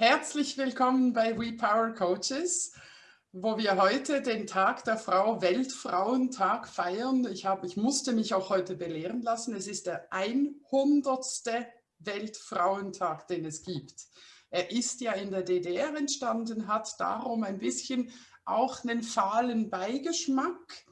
Herzlich willkommen bei We Power Coaches, wo wir heute den Tag der Frau, Weltfrauentag feiern. Ich, hab, ich musste mich auch heute belehren lassen. Es ist der 100. Weltfrauentag, den es gibt. Er ist ja in der DDR entstanden, hat darum ein bisschen auch einen fahlen Beigeschmack.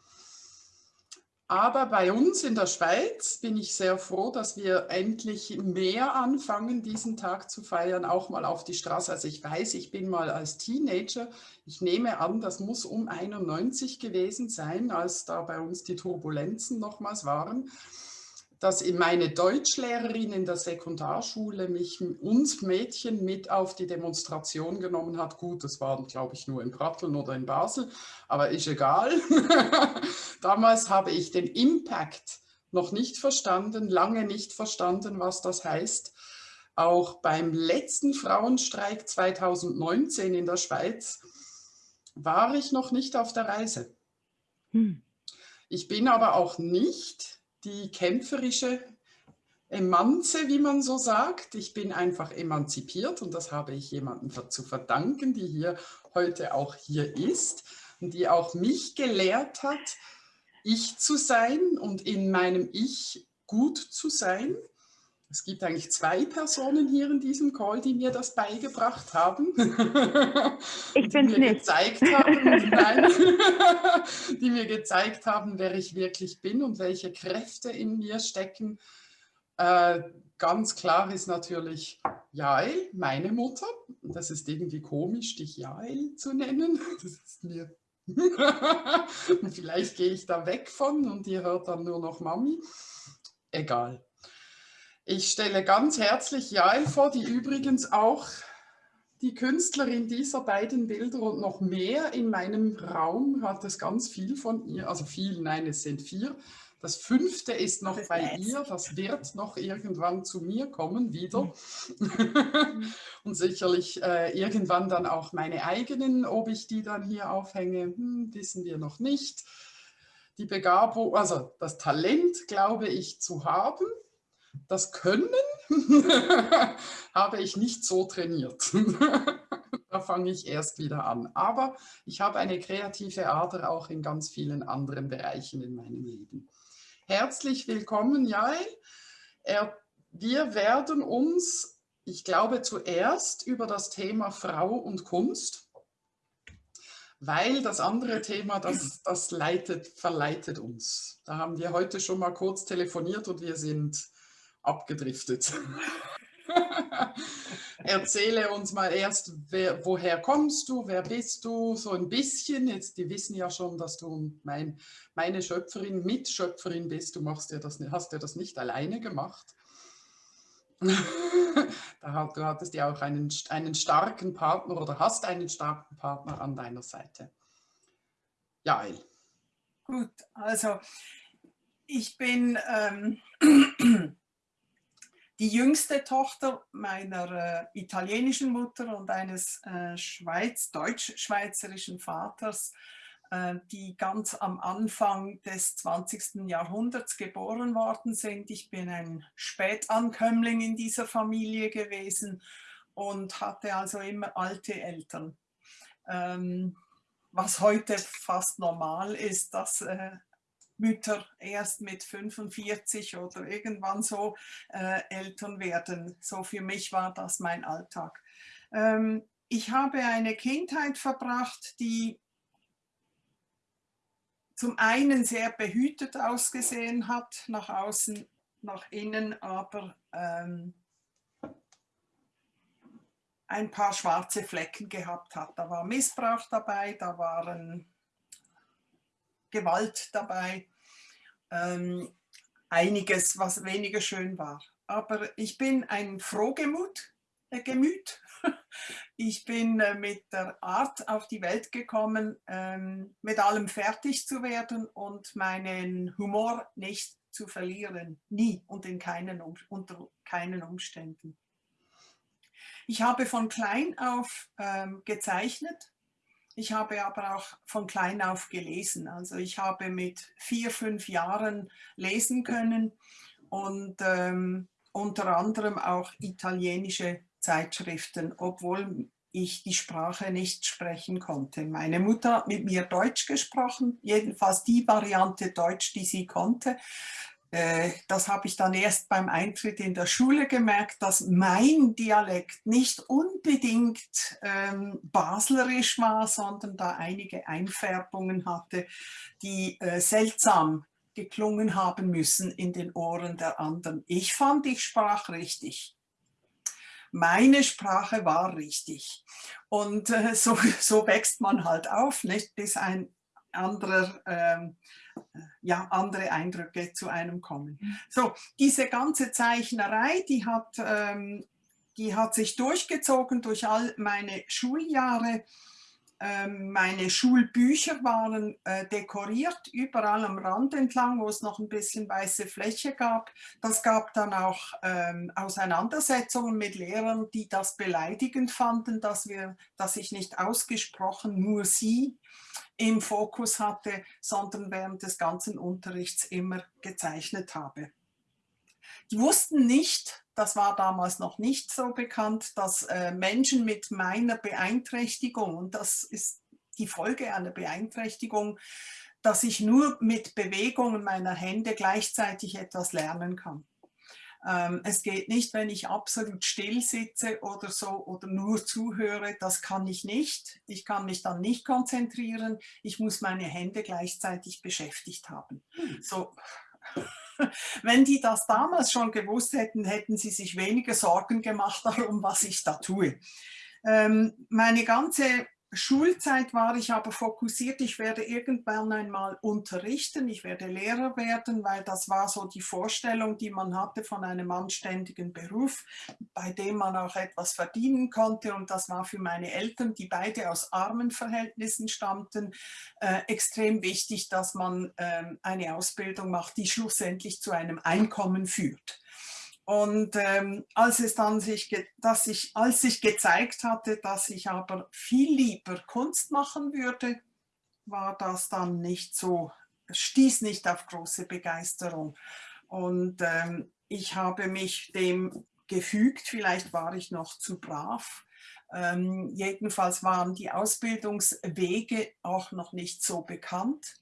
Aber bei uns in der Schweiz bin ich sehr froh, dass wir endlich mehr anfangen, diesen Tag zu feiern, auch mal auf die Straße. Also ich weiß, ich bin mal als Teenager, ich nehme an, das muss um 91 gewesen sein, als da bei uns die Turbulenzen nochmals waren dass meine Deutschlehrerin in der Sekundarschule mich, uns Mädchen mit auf die Demonstration genommen hat. Gut, das waren, glaube ich, nur in Pratteln oder in Basel, aber ist egal. Damals habe ich den Impact noch nicht verstanden, lange nicht verstanden, was das heißt. Auch beim letzten Frauenstreik 2019 in der Schweiz war ich noch nicht auf der Reise. Hm. Ich bin aber auch nicht die kämpferische Emanze, wie man so sagt. Ich bin einfach emanzipiert und das habe ich jemandem zu verdanken, die hier heute auch hier ist und die auch mich gelehrt hat, ich zu sein und in meinem Ich gut zu sein. Es gibt eigentlich zwei Personen hier in diesem Call, die mir das beigebracht haben. Ich bin nicht. Gezeigt haben, nein, die mir gezeigt haben, wer ich wirklich bin und welche Kräfte in mir stecken. Äh, ganz klar ist natürlich Jael, meine Mutter. Das ist irgendwie komisch, dich Jael zu nennen. Das ist mir Vielleicht gehe ich da weg von und ihr hört dann nur noch Mami. Egal. Ich stelle ganz herzlich Jael vor, die übrigens auch die Künstlerin dieser beiden Bilder und noch mehr in meinem Raum hat es ganz viel von ihr, also viel, nein, es sind vier. Das fünfte ist noch bei ihr, das wird noch irgendwann zu mir kommen wieder. Und sicherlich äh, irgendwann dann auch meine eigenen, ob ich die dann hier aufhänge, hm, wissen wir noch nicht. Die Begabung, also das Talent glaube ich zu haben, das Können habe ich nicht so trainiert. da fange ich erst wieder an. Aber ich habe eine kreative Ader auch in ganz vielen anderen Bereichen in meinem Leben. Herzlich willkommen, Jael. Wir werden uns, ich glaube, zuerst über das Thema Frau und Kunst, weil das andere Thema, das, das leitet, verleitet uns. Da haben wir heute schon mal kurz telefoniert und wir sind abgedriftet. Erzähle uns mal erst, wer, woher kommst du, wer bist du, so ein bisschen. Jetzt, die wissen ja schon, dass du mein, meine Schöpferin, Mitschöpferin bist. Du machst ja das, hast ja das nicht alleine gemacht. du hattest ja auch einen, einen starken Partner oder hast einen starken Partner an deiner Seite. Jael. Gut, also ich bin ähm, die jüngste Tochter meiner äh, italienischen Mutter und eines äh, Schweiz, deutsch-schweizerischen Vaters, äh, die ganz am Anfang des 20. Jahrhunderts geboren worden sind. Ich bin ein Spätankömmling in dieser Familie gewesen und hatte also immer alte Eltern. Ähm, was heute fast normal ist, dass äh, Mütter erst mit 45 oder irgendwann so äh, Eltern werden. So für mich war das mein Alltag. Ähm, ich habe eine Kindheit verbracht, die zum einen sehr behütet ausgesehen hat, nach außen, nach innen, aber ähm, ein paar schwarze Flecken gehabt hat. Da war Missbrauch dabei, da waren Gewalt dabei, ähm, einiges, was weniger schön war. Aber ich bin ein Frohgemut, äh, Gemüt. Ich bin äh, mit der Art auf die Welt gekommen, ähm, mit allem fertig zu werden und meinen Humor nicht zu verlieren. Nie und in keinen, unter keinen Umständen. Ich habe von klein auf ähm, gezeichnet ich habe aber auch von klein auf gelesen. Also ich habe mit vier, fünf Jahren lesen können und ähm, unter anderem auch italienische Zeitschriften, obwohl ich die Sprache nicht sprechen konnte. Meine Mutter hat mit mir Deutsch gesprochen, jedenfalls die Variante Deutsch, die sie konnte. Äh, das habe ich dann erst beim Eintritt in der Schule gemerkt, dass mein Dialekt nicht unbedingt ähm, baslerisch war, sondern da einige Einfärbungen hatte, die äh, seltsam geklungen haben müssen in den Ohren der anderen. Ich fand, ich sprach richtig. Meine Sprache war richtig. Und äh, so, so wächst man halt auf, nicht? bis ein anderer, ähm, ja, andere Eindrücke zu einem kommen. So, diese ganze Zeichnerei, die hat, ähm, die hat sich durchgezogen durch all meine Schuljahre. Ähm, meine Schulbücher waren äh, dekoriert, überall am Rand entlang, wo es noch ein bisschen weiße Fläche gab. Das gab dann auch ähm, Auseinandersetzungen mit Lehrern, die das beleidigend fanden, dass, wir, dass ich nicht ausgesprochen nur sie im Fokus hatte, sondern während des ganzen Unterrichts immer gezeichnet habe. Die wussten nicht, das war damals noch nicht so bekannt, dass äh, Menschen mit meiner Beeinträchtigung, und das ist die Folge einer Beeinträchtigung, dass ich nur mit Bewegungen meiner Hände gleichzeitig etwas lernen kann. Ähm, es geht nicht, wenn ich absolut still sitze oder so oder nur zuhöre, das kann ich nicht. Ich kann mich dann nicht konzentrieren. Ich muss meine Hände gleichzeitig beschäftigt haben. Hm. So. Wenn die das damals schon gewusst hätten, hätten sie sich weniger Sorgen gemacht darum, was ich da tue. Ähm, meine ganze Schulzeit war ich aber fokussiert, ich werde irgendwann einmal unterrichten, ich werde Lehrer werden, weil das war so die Vorstellung, die man hatte von einem anständigen Beruf, bei dem man auch etwas verdienen konnte und das war für meine Eltern, die beide aus armen Verhältnissen stammten, äh, extrem wichtig, dass man äh, eine Ausbildung macht, die schlussendlich zu einem Einkommen führt. Und ähm, als es dann sich, dass ich, als sich gezeigt hatte, dass ich aber viel lieber Kunst machen würde, war das dann nicht so, stieß nicht auf große Begeisterung. Und ähm, ich habe mich dem gefügt, vielleicht war ich noch zu brav. Ähm, jedenfalls waren die Ausbildungswege auch noch nicht so bekannt.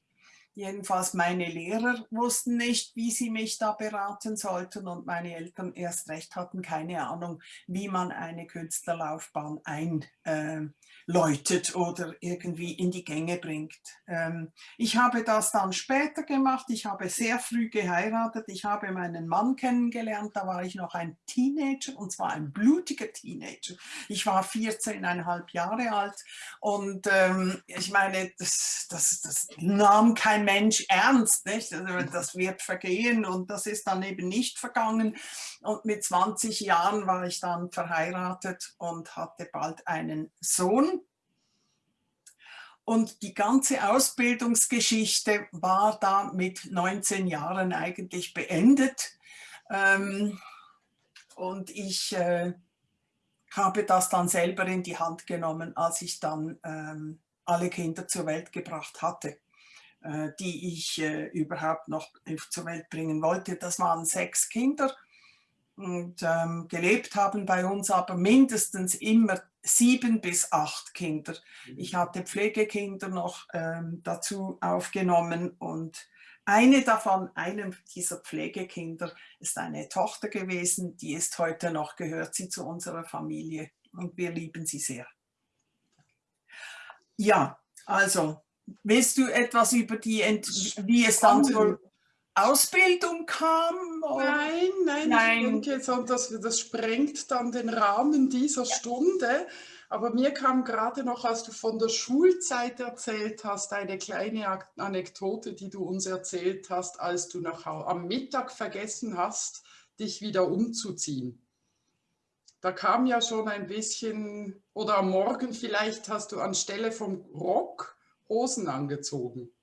Jedenfalls meine Lehrer wussten nicht, wie sie mich da beraten sollten und meine Eltern erst recht hatten keine Ahnung, wie man eine Künstlerlaufbahn ein, äh, läutet oder irgendwie in die Gänge bringt. Ähm, ich habe das dann später gemacht. Ich habe sehr früh geheiratet. Ich habe meinen Mann kennengelernt. Da war ich noch ein Teenager und zwar ein blutiger Teenager. Ich war 14,5 Jahre alt und ähm, ich meine, das, das, das nahm kein Mensch ernst. Nicht? Also das wird vergehen und das ist dann eben nicht vergangen. Und mit 20 Jahren war ich dann verheiratet und hatte bald einen Sohn. Und die ganze Ausbildungsgeschichte war da mit 19 Jahren eigentlich beendet. Ähm, und ich äh, habe das dann selber in die Hand genommen, als ich dann ähm, alle Kinder zur Welt gebracht hatte, äh, die ich äh, überhaupt noch zur Welt bringen wollte. Das waren sechs Kinder und ähm, gelebt haben bei uns aber mindestens immer sieben bis acht Kinder. Mhm. Ich hatte Pflegekinder noch ähm, dazu aufgenommen und eine davon, einem dieser Pflegekinder, ist eine Tochter gewesen, die ist heute noch, gehört sie zu unserer Familie und wir lieben sie sehr. Ja, also, willst du etwas über die, Ent wie es dann zur Ausbildung kam? Nein, nein, nein, ich denke, so, das, das sprengt dann den Rahmen dieser ja. Stunde. Aber mir kam gerade noch, als du von der Schulzeit erzählt hast, eine kleine Anekdote, die du uns erzählt hast, als du nach, am Mittag vergessen hast, dich wieder umzuziehen. Da kam ja schon ein bisschen, oder am Morgen vielleicht hast du anstelle vom Rock Hosen angezogen.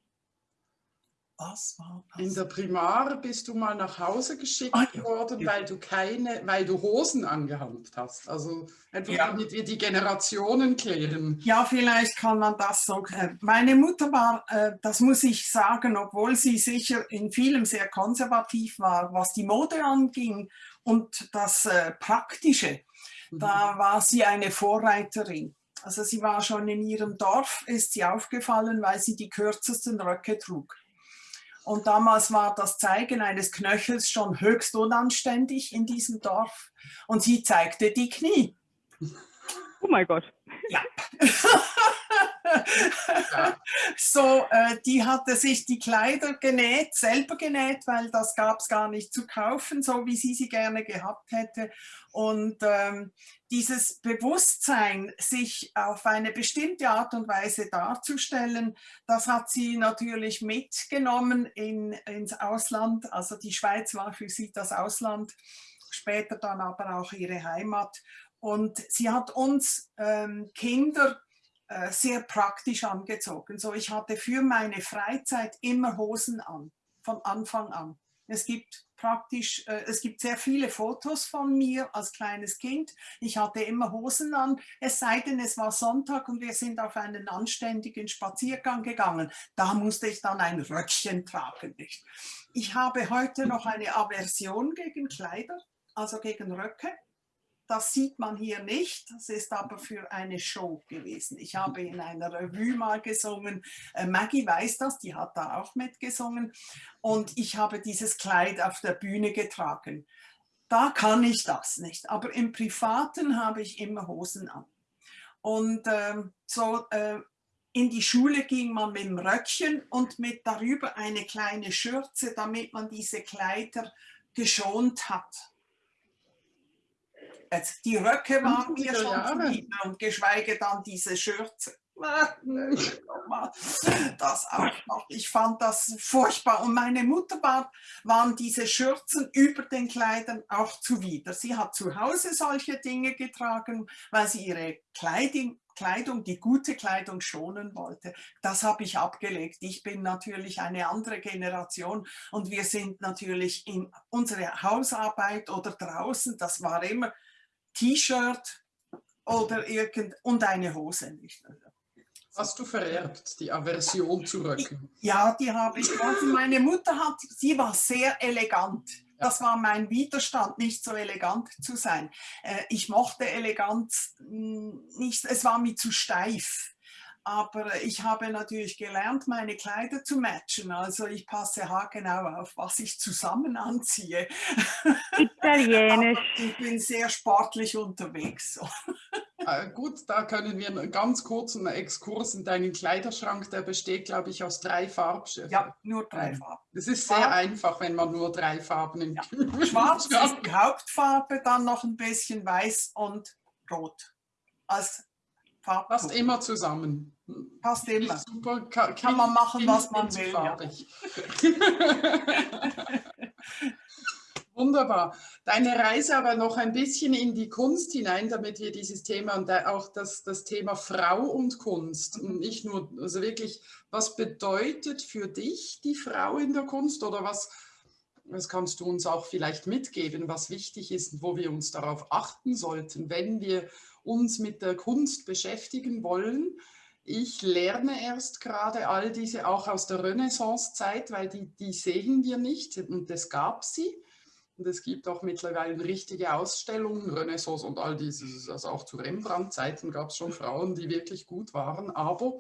Was war das? In der Primar bist du mal nach Hause geschickt ah, ja, worden, ja. weil du keine, weil du Hosen angehabt hast. Also einfach ja. damit wir die Generationen klären. Ja, vielleicht kann man das so. Meine Mutter war, äh, das muss ich sagen, obwohl sie sicher in vielem sehr konservativ war, was die Mode anging und das äh, Praktische Da war sie eine Vorreiterin. Also sie war schon in ihrem Dorf, ist sie aufgefallen, weil sie die kürzesten Röcke trug. Und damals war das Zeigen eines Knöchels schon höchst unanständig in diesem Dorf. Und sie zeigte die Knie. Oh mein Gott. Ja. So, äh, die hatte sich die Kleider genäht, selber genäht, weil das gab es gar nicht zu kaufen, so wie sie sie gerne gehabt hätte. Und ähm, dieses Bewusstsein, sich auf eine bestimmte Art und Weise darzustellen, das hat sie natürlich mitgenommen in, ins Ausland. Also die Schweiz war für sie das Ausland, später dann aber auch ihre Heimat. Und sie hat uns ähm, Kinder äh, sehr praktisch angezogen. So, ich hatte für meine Freizeit immer Hosen an, von Anfang an. Es gibt praktisch, äh, es gibt sehr viele Fotos von mir als kleines Kind. Ich hatte immer Hosen an, es sei denn, es war Sonntag und wir sind auf einen anständigen Spaziergang gegangen. Da musste ich dann ein Röckchen tragen. Nicht? Ich habe heute noch eine Aversion gegen Kleider, also gegen Röcke. Das sieht man hier nicht, das ist aber für eine Show gewesen. Ich habe in einer Revue mal gesungen, äh, Maggie weiß das, die hat da auch mitgesungen und ich habe dieses Kleid auf der Bühne getragen. Da kann ich das nicht, aber im Privaten habe ich immer Hosen an. Und ähm, so äh, in die Schule ging man mit dem Röckchen und mit darüber eine kleine Schürze, damit man diese Kleider geschont hat. Jetzt, die Röcke waren mir schon Jahre. und geschweige dann diese Schürze. Das auch noch. Ich fand das furchtbar. Und meine Mutter war, waren diese Schürzen über den Kleidern auch zuwider. Sie hat zu Hause solche Dinge getragen, weil sie ihre Kleidung, Kleidung, die gute Kleidung schonen wollte. Das habe ich abgelegt. Ich bin natürlich eine andere Generation und wir sind natürlich in unserer Hausarbeit oder draußen, das war immer T-Shirt oder irgend und eine Hose nicht. Hast du vererbt, die Aversion zu Röcken? Ja, die habe ich. Also meine Mutter hat, sie war sehr elegant. Das war mein Widerstand, nicht so elegant zu sein. Äh, ich mochte Eleganz hm, nicht, es war mir zu steif. Aber ich habe natürlich gelernt, meine Kleider zu matchen. Also ich passe haargenau auf, was ich zusammen anziehe. Italienisch. ich bin sehr sportlich unterwegs. Äh, gut, da können wir einen ganz kurzen Exkurs in deinen Kleiderschrank. Der besteht, glaube ich, aus drei Farbschiffen. Ja, nur drei Farben. Es ist sehr Farben. einfach, wenn man nur drei Farben im ja. Schwarz ist die Hauptfarbe, dann noch ein bisschen weiß und rot als Farb Passt immer zusammen. Passt immer. Super, kann, kann man machen, was man will. Ja. Wunderbar. Deine Reise aber noch ein bisschen in die Kunst hinein, damit wir dieses Thema und auch das, das Thema Frau und Kunst, und nicht nur, also wirklich, was bedeutet für dich die Frau in der Kunst oder was, was kannst du uns auch vielleicht mitgeben, was wichtig ist, wo wir uns darauf achten sollten, wenn wir uns mit der Kunst beschäftigen wollen. Ich lerne erst gerade all diese auch aus der Renaissance-Zeit, weil die, die sehen wir nicht und es gab sie. Und es gibt auch mittlerweile richtige Ausstellungen, Renaissance und all dieses, also auch zu Rembrandt-Zeiten gab es schon Frauen, die wirklich gut waren, aber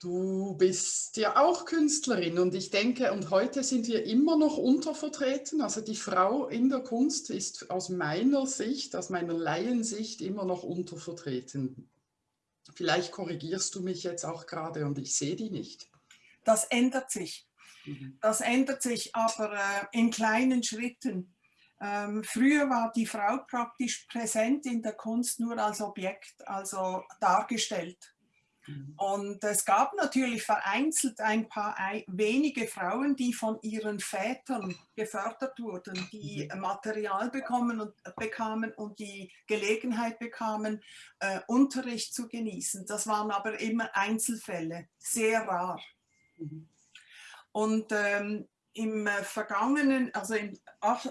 Du bist ja auch Künstlerin und ich denke, und heute sind wir immer noch untervertreten. Also die Frau in der Kunst ist aus meiner Sicht, aus meiner Laiensicht immer noch untervertreten. Vielleicht korrigierst du mich jetzt auch gerade und ich sehe die nicht. Das ändert sich. Mhm. Das ändert sich aber äh, in kleinen Schritten. Ähm, früher war die Frau praktisch präsent in der Kunst nur als Objekt, also dargestellt. Mhm. Und es gab natürlich vereinzelt ein paar wenige Frauen, die von ihren Vätern gefördert wurden, die mhm. Material bekommen und, bekamen und die Gelegenheit bekamen, äh, Unterricht zu genießen. Das waren aber immer Einzelfälle, sehr rar. Mhm. Und ähm, im äh, vergangenen, also im,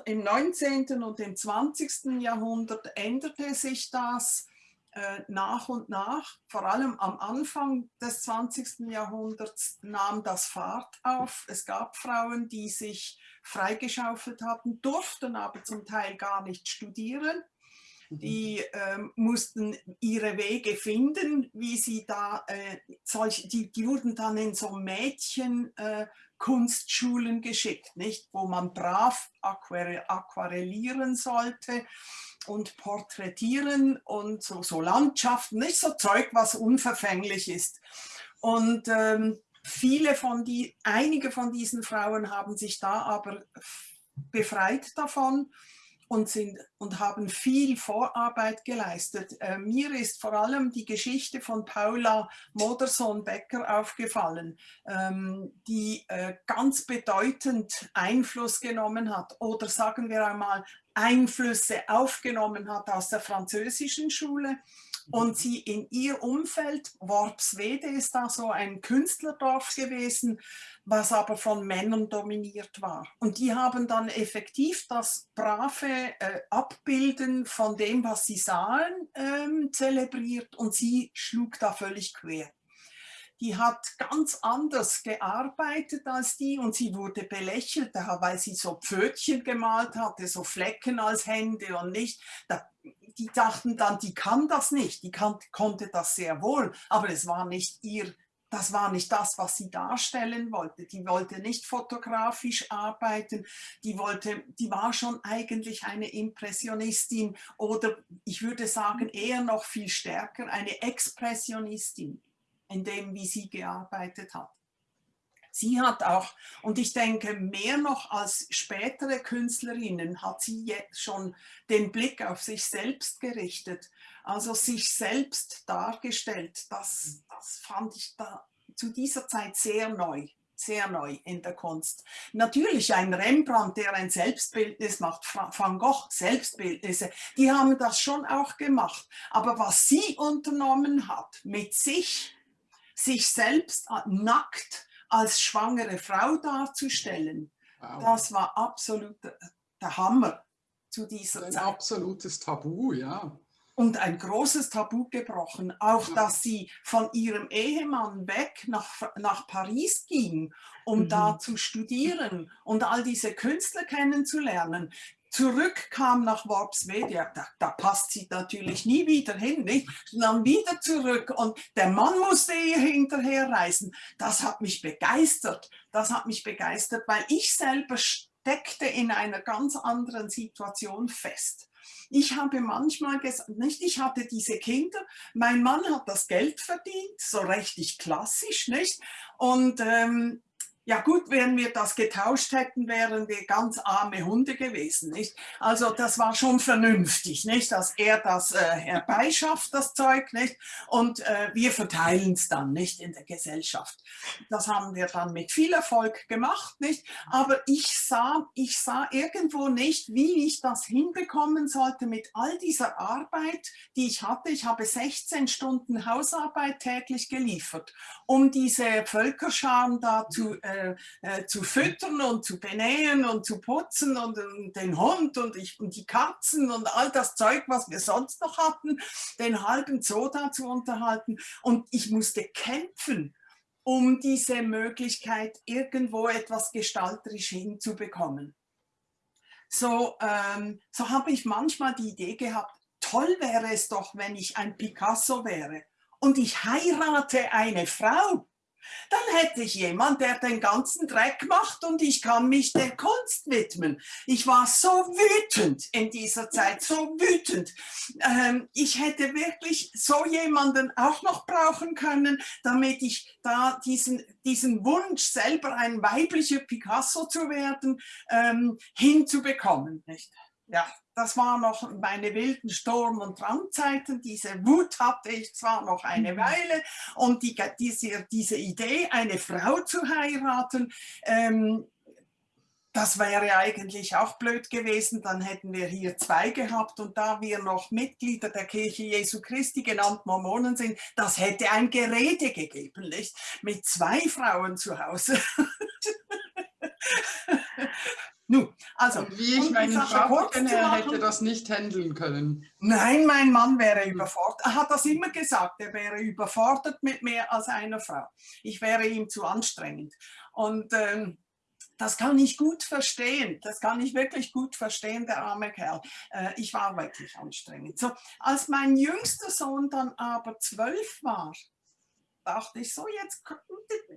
im 19. und im 20. Jahrhundert änderte sich das äh, nach und nach, vor allem am Anfang des 20. Jahrhunderts, nahm das Fahrt auf. Es gab Frauen, die sich freigeschaufelt hatten, durften aber zum Teil gar nicht studieren. Mhm. Die ähm, mussten ihre Wege finden, wie sie da, äh, solch, die, die wurden dann in so Mädchenkunstschulen äh, geschickt, nicht? wo man brav aquarellieren sollte und porträtieren und so, so Landschaften, nicht so Zeug, was unverfänglich ist. Und ähm, viele von die, einige von diesen Frauen haben sich da aber befreit davon und, sind, und haben viel Vorarbeit geleistet. Äh, mir ist vor allem die Geschichte von Paula Modersohn-Becker aufgefallen, ähm, die äh, ganz bedeutend Einfluss genommen hat oder sagen wir einmal Einflüsse aufgenommen hat aus der französischen Schule und sie in ihr Umfeld, Worpswede ist da so ein Künstlerdorf gewesen, was aber von Männern dominiert war. Und die haben dann effektiv das brave äh, Abbilden von dem, was sie sahen, ähm, zelebriert und sie schlug da völlig quer die hat ganz anders gearbeitet als die und sie wurde belächelt, weil sie so Pfötchen gemalt hatte, so Flecken als Hände und nicht. Die dachten dann, die kann das nicht, die kann, konnte das sehr wohl, aber es war nicht ihr das war nicht das, was sie darstellen wollte. Die wollte nicht fotografisch arbeiten, die, wollte, die war schon eigentlich eine Impressionistin oder ich würde sagen eher noch viel stärker eine Expressionistin in dem, wie sie gearbeitet hat. Sie hat auch, und ich denke mehr noch als spätere Künstlerinnen, hat sie jetzt schon den Blick auf sich selbst gerichtet, also sich selbst dargestellt. Das, das fand ich da zu dieser Zeit sehr neu sehr neu in der Kunst. Natürlich ein Rembrandt, der ein Selbstbildnis macht, Van Gogh Selbstbildnisse, die haben das schon auch gemacht. Aber was sie unternommen hat, mit sich, sich selbst nackt als schwangere Frau darzustellen, wow. das war absolut der Hammer zu dieser ein Zeit. Ein absolutes Tabu, ja. Und ein großes Tabu gebrochen, auch ja. dass sie von ihrem Ehemann weg nach, nach Paris ging, um mhm. da zu studieren und all diese Künstler kennenzulernen zurückkam nach Worpswede, da, da, passt sie natürlich nie wieder hin, nicht? dann wieder zurück und der Mann musste ihr hinterher reisen. Das hat mich begeistert, das hat mich begeistert, weil ich selber steckte in einer ganz anderen Situation fest. Ich habe manchmal gesagt, nicht, ich hatte diese Kinder, mein Mann hat das Geld verdient, so richtig klassisch, nicht? Und ähm, ja gut, wenn wir das getauscht hätten, wären wir ganz arme Hunde gewesen. Nicht? Also das war schon vernünftig, nicht? dass er das äh, herbeischafft, das Zeug, nicht? und äh, wir verteilen es dann nicht in der Gesellschaft. Das haben wir dann mit viel Erfolg gemacht, nicht? aber ich sah, ich sah irgendwo nicht, wie ich das hinbekommen sollte mit all dieser Arbeit, die ich hatte. Ich habe 16 Stunden Hausarbeit täglich geliefert, um diese Völkerscharen da zu äh, äh, äh, zu füttern und zu benähen und zu putzen und, und den Hund und, ich, und die Katzen und all das Zeug, was wir sonst noch hatten, den halben Zoo da zu unterhalten. Und ich musste kämpfen, um diese Möglichkeit irgendwo etwas gestalterisch hinzubekommen. So, ähm, so habe ich manchmal die Idee gehabt, toll wäre es doch, wenn ich ein Picasso wäre und ich heirate eine Frau dann hätte ich jemand, der den ganzen Dreck macht und ich kann mich der Kunst widmen. Ich war so wütend in dieser Zeit, so wütend. Ähm, ich hätte wirklich so jemanden auch noch brauchen können, damit ich da diesen, diesen Wunsch, selber ein weiblicher Picasso zu werden, ähm, hinzubekommen. Nicht? Ja, das waren noch meine wilden Sturm- und Drangzeiten. Diese Wut hatte ich zwar noch eine mhm. Weile und die, diese, diese Idee, eine Frau zu heiraten, ähm, das wäre eigentlich auch blöd gewesen, dann hätten wir hier zwei gehabt und da wir noch Mitglieder der Kirche Jesu Christi, genannt Mormonen sind, das hätte ein Gerede gegeben, nicht? Mit zwei Frauen zu Hause. Nun, also, und wie ich meinen Vater kenne, er hätte das nicht handeln können. Nein, mein Mann wäre überfordert. Er hat das immer gesagt, er wäre überfordert mit mehr als einer Frau. Ich wäre ihm zu anstrengend. Und ähm, das kann ich gut verstehen. Das kann ich wirklich gut verstehen, der arme Kerl. Äh, ich war wirklich anstrengend. So, als mein jüngster Sohn dann aber zwölf war, dachte ich so, jetzt, jetzt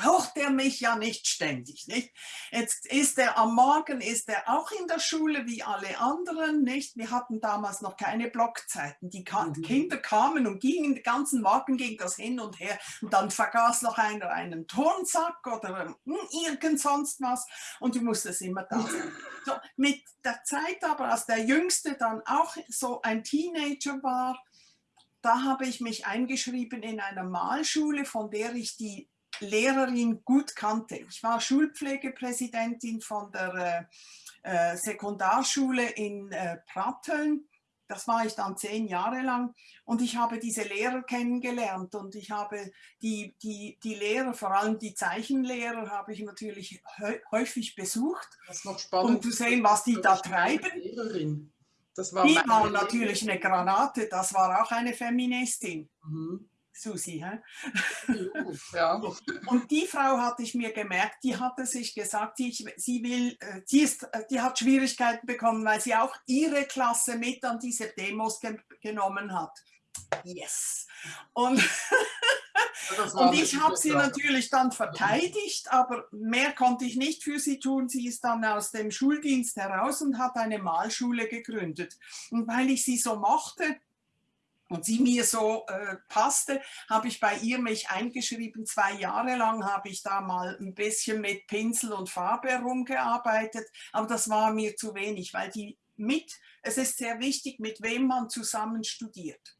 braucht er mich ja nicht ständig. Nicht? Jetzt ist er am Morgen, ist er auch in der Schule wie alle anderen. Nicht? Wir hatten damals noch keine Blockzeiten. Die mhm. Kinder kamen und gingen, den ganzen Morgen ging das hin und her. Und dann vergaß noch einer einen Turnsack oder hm, irgend sonst was. Und du musstest immer da sein. So, mit der Zeit aber, als der Jüngste dann auch so ein Teenager war, da habe ich mich eingeschrieben in einer Malschule, von der ich die Lehrerin gut kannte. Ich war Schulpflegepräsidentin von der äh, äh, Sekundarschule in äh, Pratteln. Das war ich dann zehn Jahre lang und ich habe diese Lehrer kennengelernt und ich habe die, die, die Lehrer, vor allem die Zeichenlehrer, habe ich natürlich häufig besucht, das ist noch spannend. um zu sehen, was die da treiben. Lehrerin. Das war die war natürlich eine Granate, das war auch eine Feministin. Mhm. Susi, hä? Ja. Und die Frau hatte ich mir gemerkt, die hatte sich gesagt, sie, sie will, äh, die, ist, äh, die hat Schwierigkeiten bekommen, weil sie auch ihre Klasse mit an diese Demos ge genommen hat. Yes. Und Und ich habe sie natürlich dann verteidigt, aber mehr konnte ich nicht für sie tun. Sie ist dann aus dem Schuldienst heraus und hat eine Malschule gegründet. Und weil ich sie so mochte, und sie mir so äh, passte, habe ich bei ihr mich eingeschrieben. Zwei Jahre lang habe ich da mal ein bisschen mit Pinsel und Farbe herumgearbeitet, aber das war mir zu wenig, weil die mit, es ist sehr wichtig, mit wem man zusammen studiert.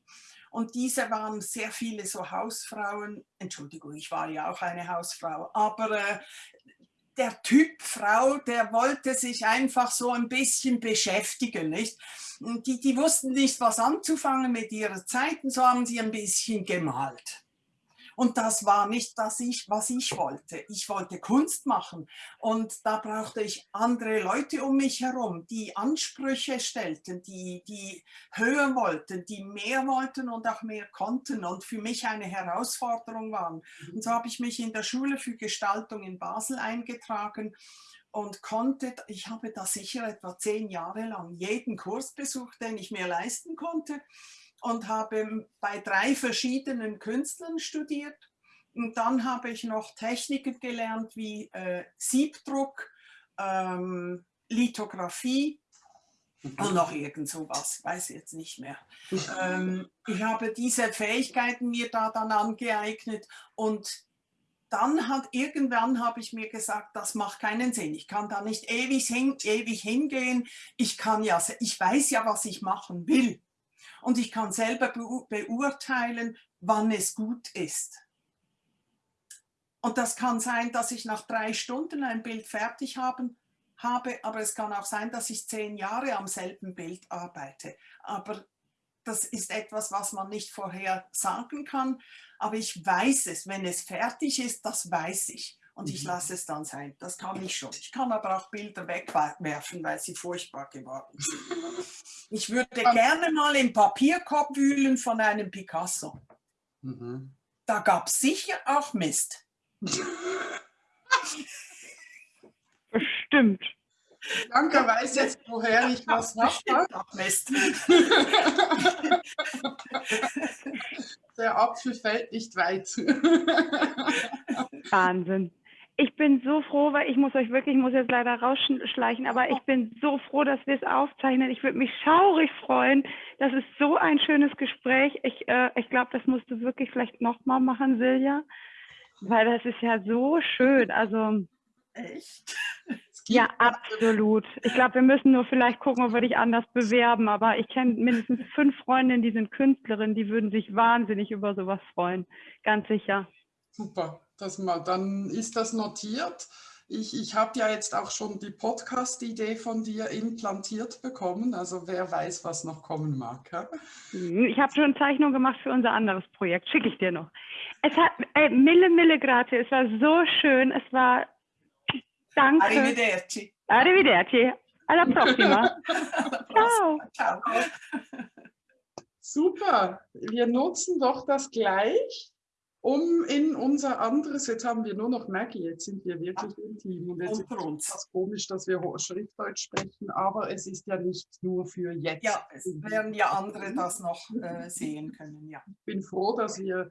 Und diese waren sehr viele so Hausfrauen. Entschuldigung, ich war ja auch eine Hausfrau. Aber äh, der Typ Frau, der wollte sich einfach so ein bisschen beschäftigen. Nicht? Die, die wussten nicht, was anzufangen mit ihrer Zeit und so haben sie ein bisschen gemalt. Und das war nicht das, ich, was ich wollte. Ich wollte Kunst machen und da brauchte ich andere Leute um mich herum, die Ansprüche stellten, die, die höher wollten, die mehr wollten und auch mehr konnten und für mich eine Herausforderung waren. Und so habe ich mich in der Schule für Gestaltung in Basel eingetragen und konnte, ich habe da sicher etwa zehn Jahre lang jeden Kurs besucht, den ich mir leisten konnte und habe bei drei verschiedenen Künstlern studiert. Und dann habe ich noch Techniken gelernt wie äh, Siebdruck, ähm, Lithografie mhm. und noch irgend sowas, weiß ich jetzt nicht mehr. ähm, ich habe diese Fähigkeiten mir da dann angeeignet und dann hat irgendwann habe ich mir gesagt, das macht keinen Sinn. Ich kann da nicht ewig, hin, ewig hingehen. Ich kann ja, ich weiß ja, was ich machen will und ich kann selber beurteilen, wann es gut ist. Und das kann sein, dass ich nach drei Stunden ein Bild fertig haben, habe, aber es kann auch sein, dass ich zehn Jahre am selben Bild arbeite. Aber das ist etwas, was man nicht vorher sagen kann. Aber ich weiß es, wenn es fertig ist, das weiß ich und ich mhm. lasse es dann sein. Das kann ich schon. Ich kann aber auch Bilder wegwerfen, weil sie furchtbar geworden sind. Ich würde gerne mal im Papierkorb wühlen von einem Picasso. Mhm. Da gab es sicher auch Mist. Bestimmt. Danke, weiß jetzt, woher ich was habe. Mist. Der Apfel fällt nicht weit. Wahnsinn bin so froh, weil ich muss euch wirklich, ich muss jetzt leider rausschleichen, aber ich bin so froh, dass wir es aufzeichnen. Ich würde mich schaurig freuen. Das ist so ein schönes Gespräch. Ich, äh, ich glaube, das musst du wirklich vielleicht nochmal machen, Silja, weil das ist ja so schön. Also echt? Ja, absolut. Ich glaube, wir müssen nur vielleicht gucken, ob wir dich anders bewerben. Aber ich kenne mindestens fünf Freundinnen, die sind Künstlerinnen, die würden sich wahnsinnig über sowas freuen. Ganz sicher. Super, das mal, dann ist das notiert. Ich, ich habe ja jetzt auch schon die Podcast-Idee von dir implantiert bekommen, also wer weiß, was noch kommen mag. Ja? Mhm, ich habe schon Zeichnung gemacht für unser anderes Projekt, schicke ich dir noch. Es hat, ey, Mille, Mille Grate, es war so schön, es war, danke. Arrivederci. Arrivederci, alla prossima. Ciao. Ciao. Super, wir nutzen doch das gleich um in unser anderes, jetzt haben wir nur noch Maggie, jetzt sind wir wirklich im Team und jetzt uns. ist es komisch, dass wir Schriftdeutsch sprechen, aber es ist ja nicht nur für jetzt. Ja, es werden ja andere das noch äh, sehen können, ja. Ich bin froh, dass wir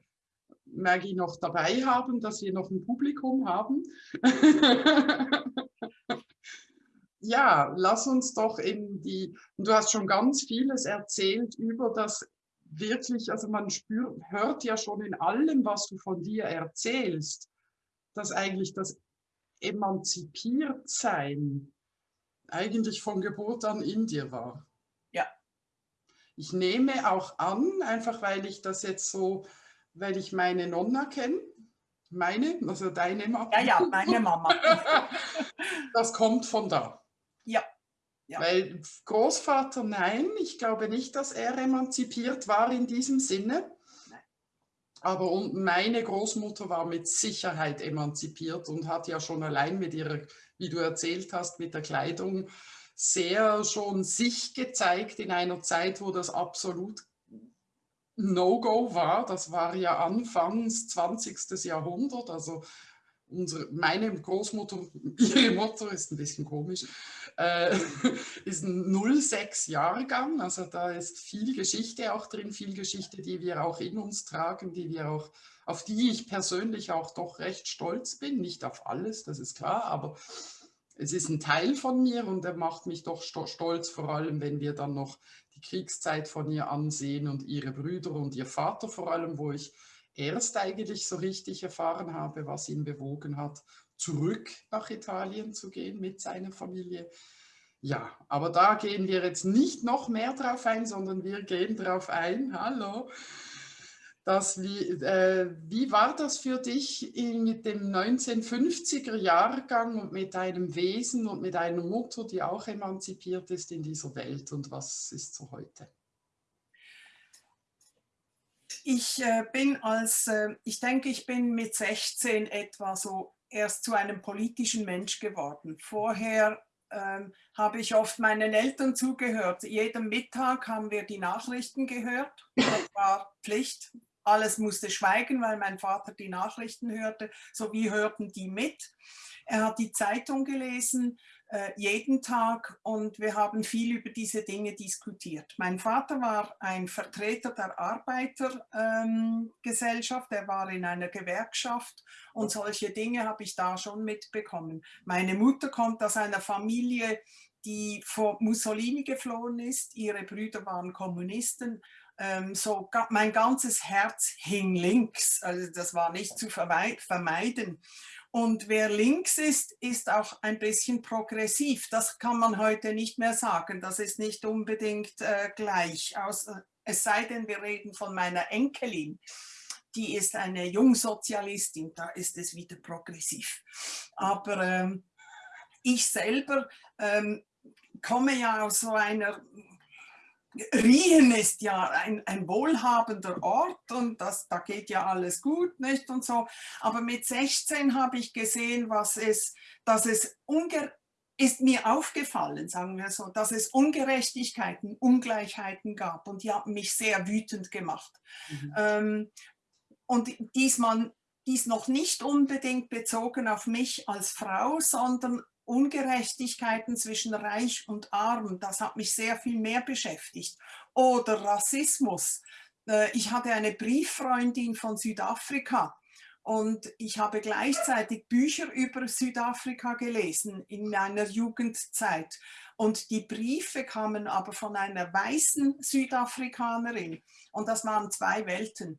Maggie noch dabei haben, dass wir noch ein Publikum haben. ja, lass uns doch in die, du hast schon ganz vieles erzählt über das wirklich, also man spürt, hört ja schon in allem, was du von dir erzählst, dass eigentlich das Emanzipiertsein eigentlich von Geburt an in dir war. Ja. Ich nehme auch an, einfach weil ich das jetzt so, weil ich meine Nonna kenne, meine, also deine Mama. Ja, ja, meine Mama. das kommt von da. Ja. Ja. Weil Großvater, nein, ich glaube nicht, dass er emanzipiert war in diesem Sinne. Nein. Aber meine Großmutter war mit Sicherheit emanzipiert und hat ja schon allein mit ihrer, wie du erzählt hast, mit der Kleidung sehr schon sich gezeigt in einer Zeit, wo das absolut No-Go war. Das war ja Anfangs 20. Jahrhundert, also unsere, meine Großmutter, ihre Mutter ist ein bisschen komisch, äh, ist ein 06-Jahrgang, also da ist viel Geschichte auch drin, viel Geschichte, die wir auch in uns tragen, die wir auch, auf die ich persönlich auch doch recht stolz bin, nicht auf alles, das ist klar, aber es ist ein Teil von mir und er macht mich doch stolz, vor allem wenn wir dann noch die Kriegszeit von ihr ansehen und ihre Brüder und ihr Vater vor allem, wo ich erst eigentlich so richtig erfahren habe, was ihn bewogen hat, zurück nach Italien zu gehen mit seiner Familie. Ja, aber da gehen wir jetzt nicht noch mehr drauf ein, sondern wir gehen drauf ein, hallo, dass wie, äh, wie war das für dich mit dem 1950er Jahrgang und mit deinem Wesen und mit einer Mutter, die auch emanzipiert ist in dieser Welt und was ist so heute? Ich äh, bin als, äh, ich denke, ich bin mit 16 etwa so erst zu einem politischen Mensch geworden. Vorher ähm, habe ich oft meinen Eltern zugehört. Jeden Mittag haben wir die Nachrichten gehört. Das war Pflicht. Alles musste schweigen, weil mein Vater die Nachrichten hörte. So wie hörten die mit. Er hat die Zeitung gelesen, äh, jeden Tag und wir haben viel über diese Dinge diskutiert. Mein Vater war ein Vertreter der Arbeitergesellschaft, ähm, er war in einer Gewerkschaft und solche Dinge habe ich da schon mitbekommen. Meine Mutter kommt aus einer Familie, die vor Mussolini geflohen ist, ihre Brüder waren Kommunisten, ähm, so mein ganzes Herz hing links, also das war nicht zu vermeiden. Und wer links ist, ist auch ein bisschen progressiv. Das kann man heute nicht mehr sagen. Das ist nicht unbedingt äh, gleich. Aus, es sei denn, wir reden von meiner Enkelin. Die ist eine Jungsozialistin, da ist es wieder progressiv. Aber ähm, ich selber ähm, komme ja aus so einer Rien ist ja ein, ein, wohlhabender Ort und das, da geht ja alles gut, nicht und so. Aber mit 16 habe ich gesehen, was es, dass es ist mir aufgefallen, sagen wir so, dass es Ungerechtigkeiten, Ungleichheiten gab und die haben mich sehr wütend gemacht. Mhm. Ähm, und diesmal dies noch nicht unbedingt bezogen auf mich als Frau, sondern Ungerechtigkeiten zwischen Reich und Arm, das hat mich sehr viel mehr beschäftigt. Oder Rassismus. Äh, ich hatte eine Brieffreundin von Südafrika und ich habe gleichzeitig Bücher über Südafrika gelesen in meiner Jugendzeit. Und die Briefe kamen aber von einer weißen Südafrikanerin. Und das waren zwei Welten.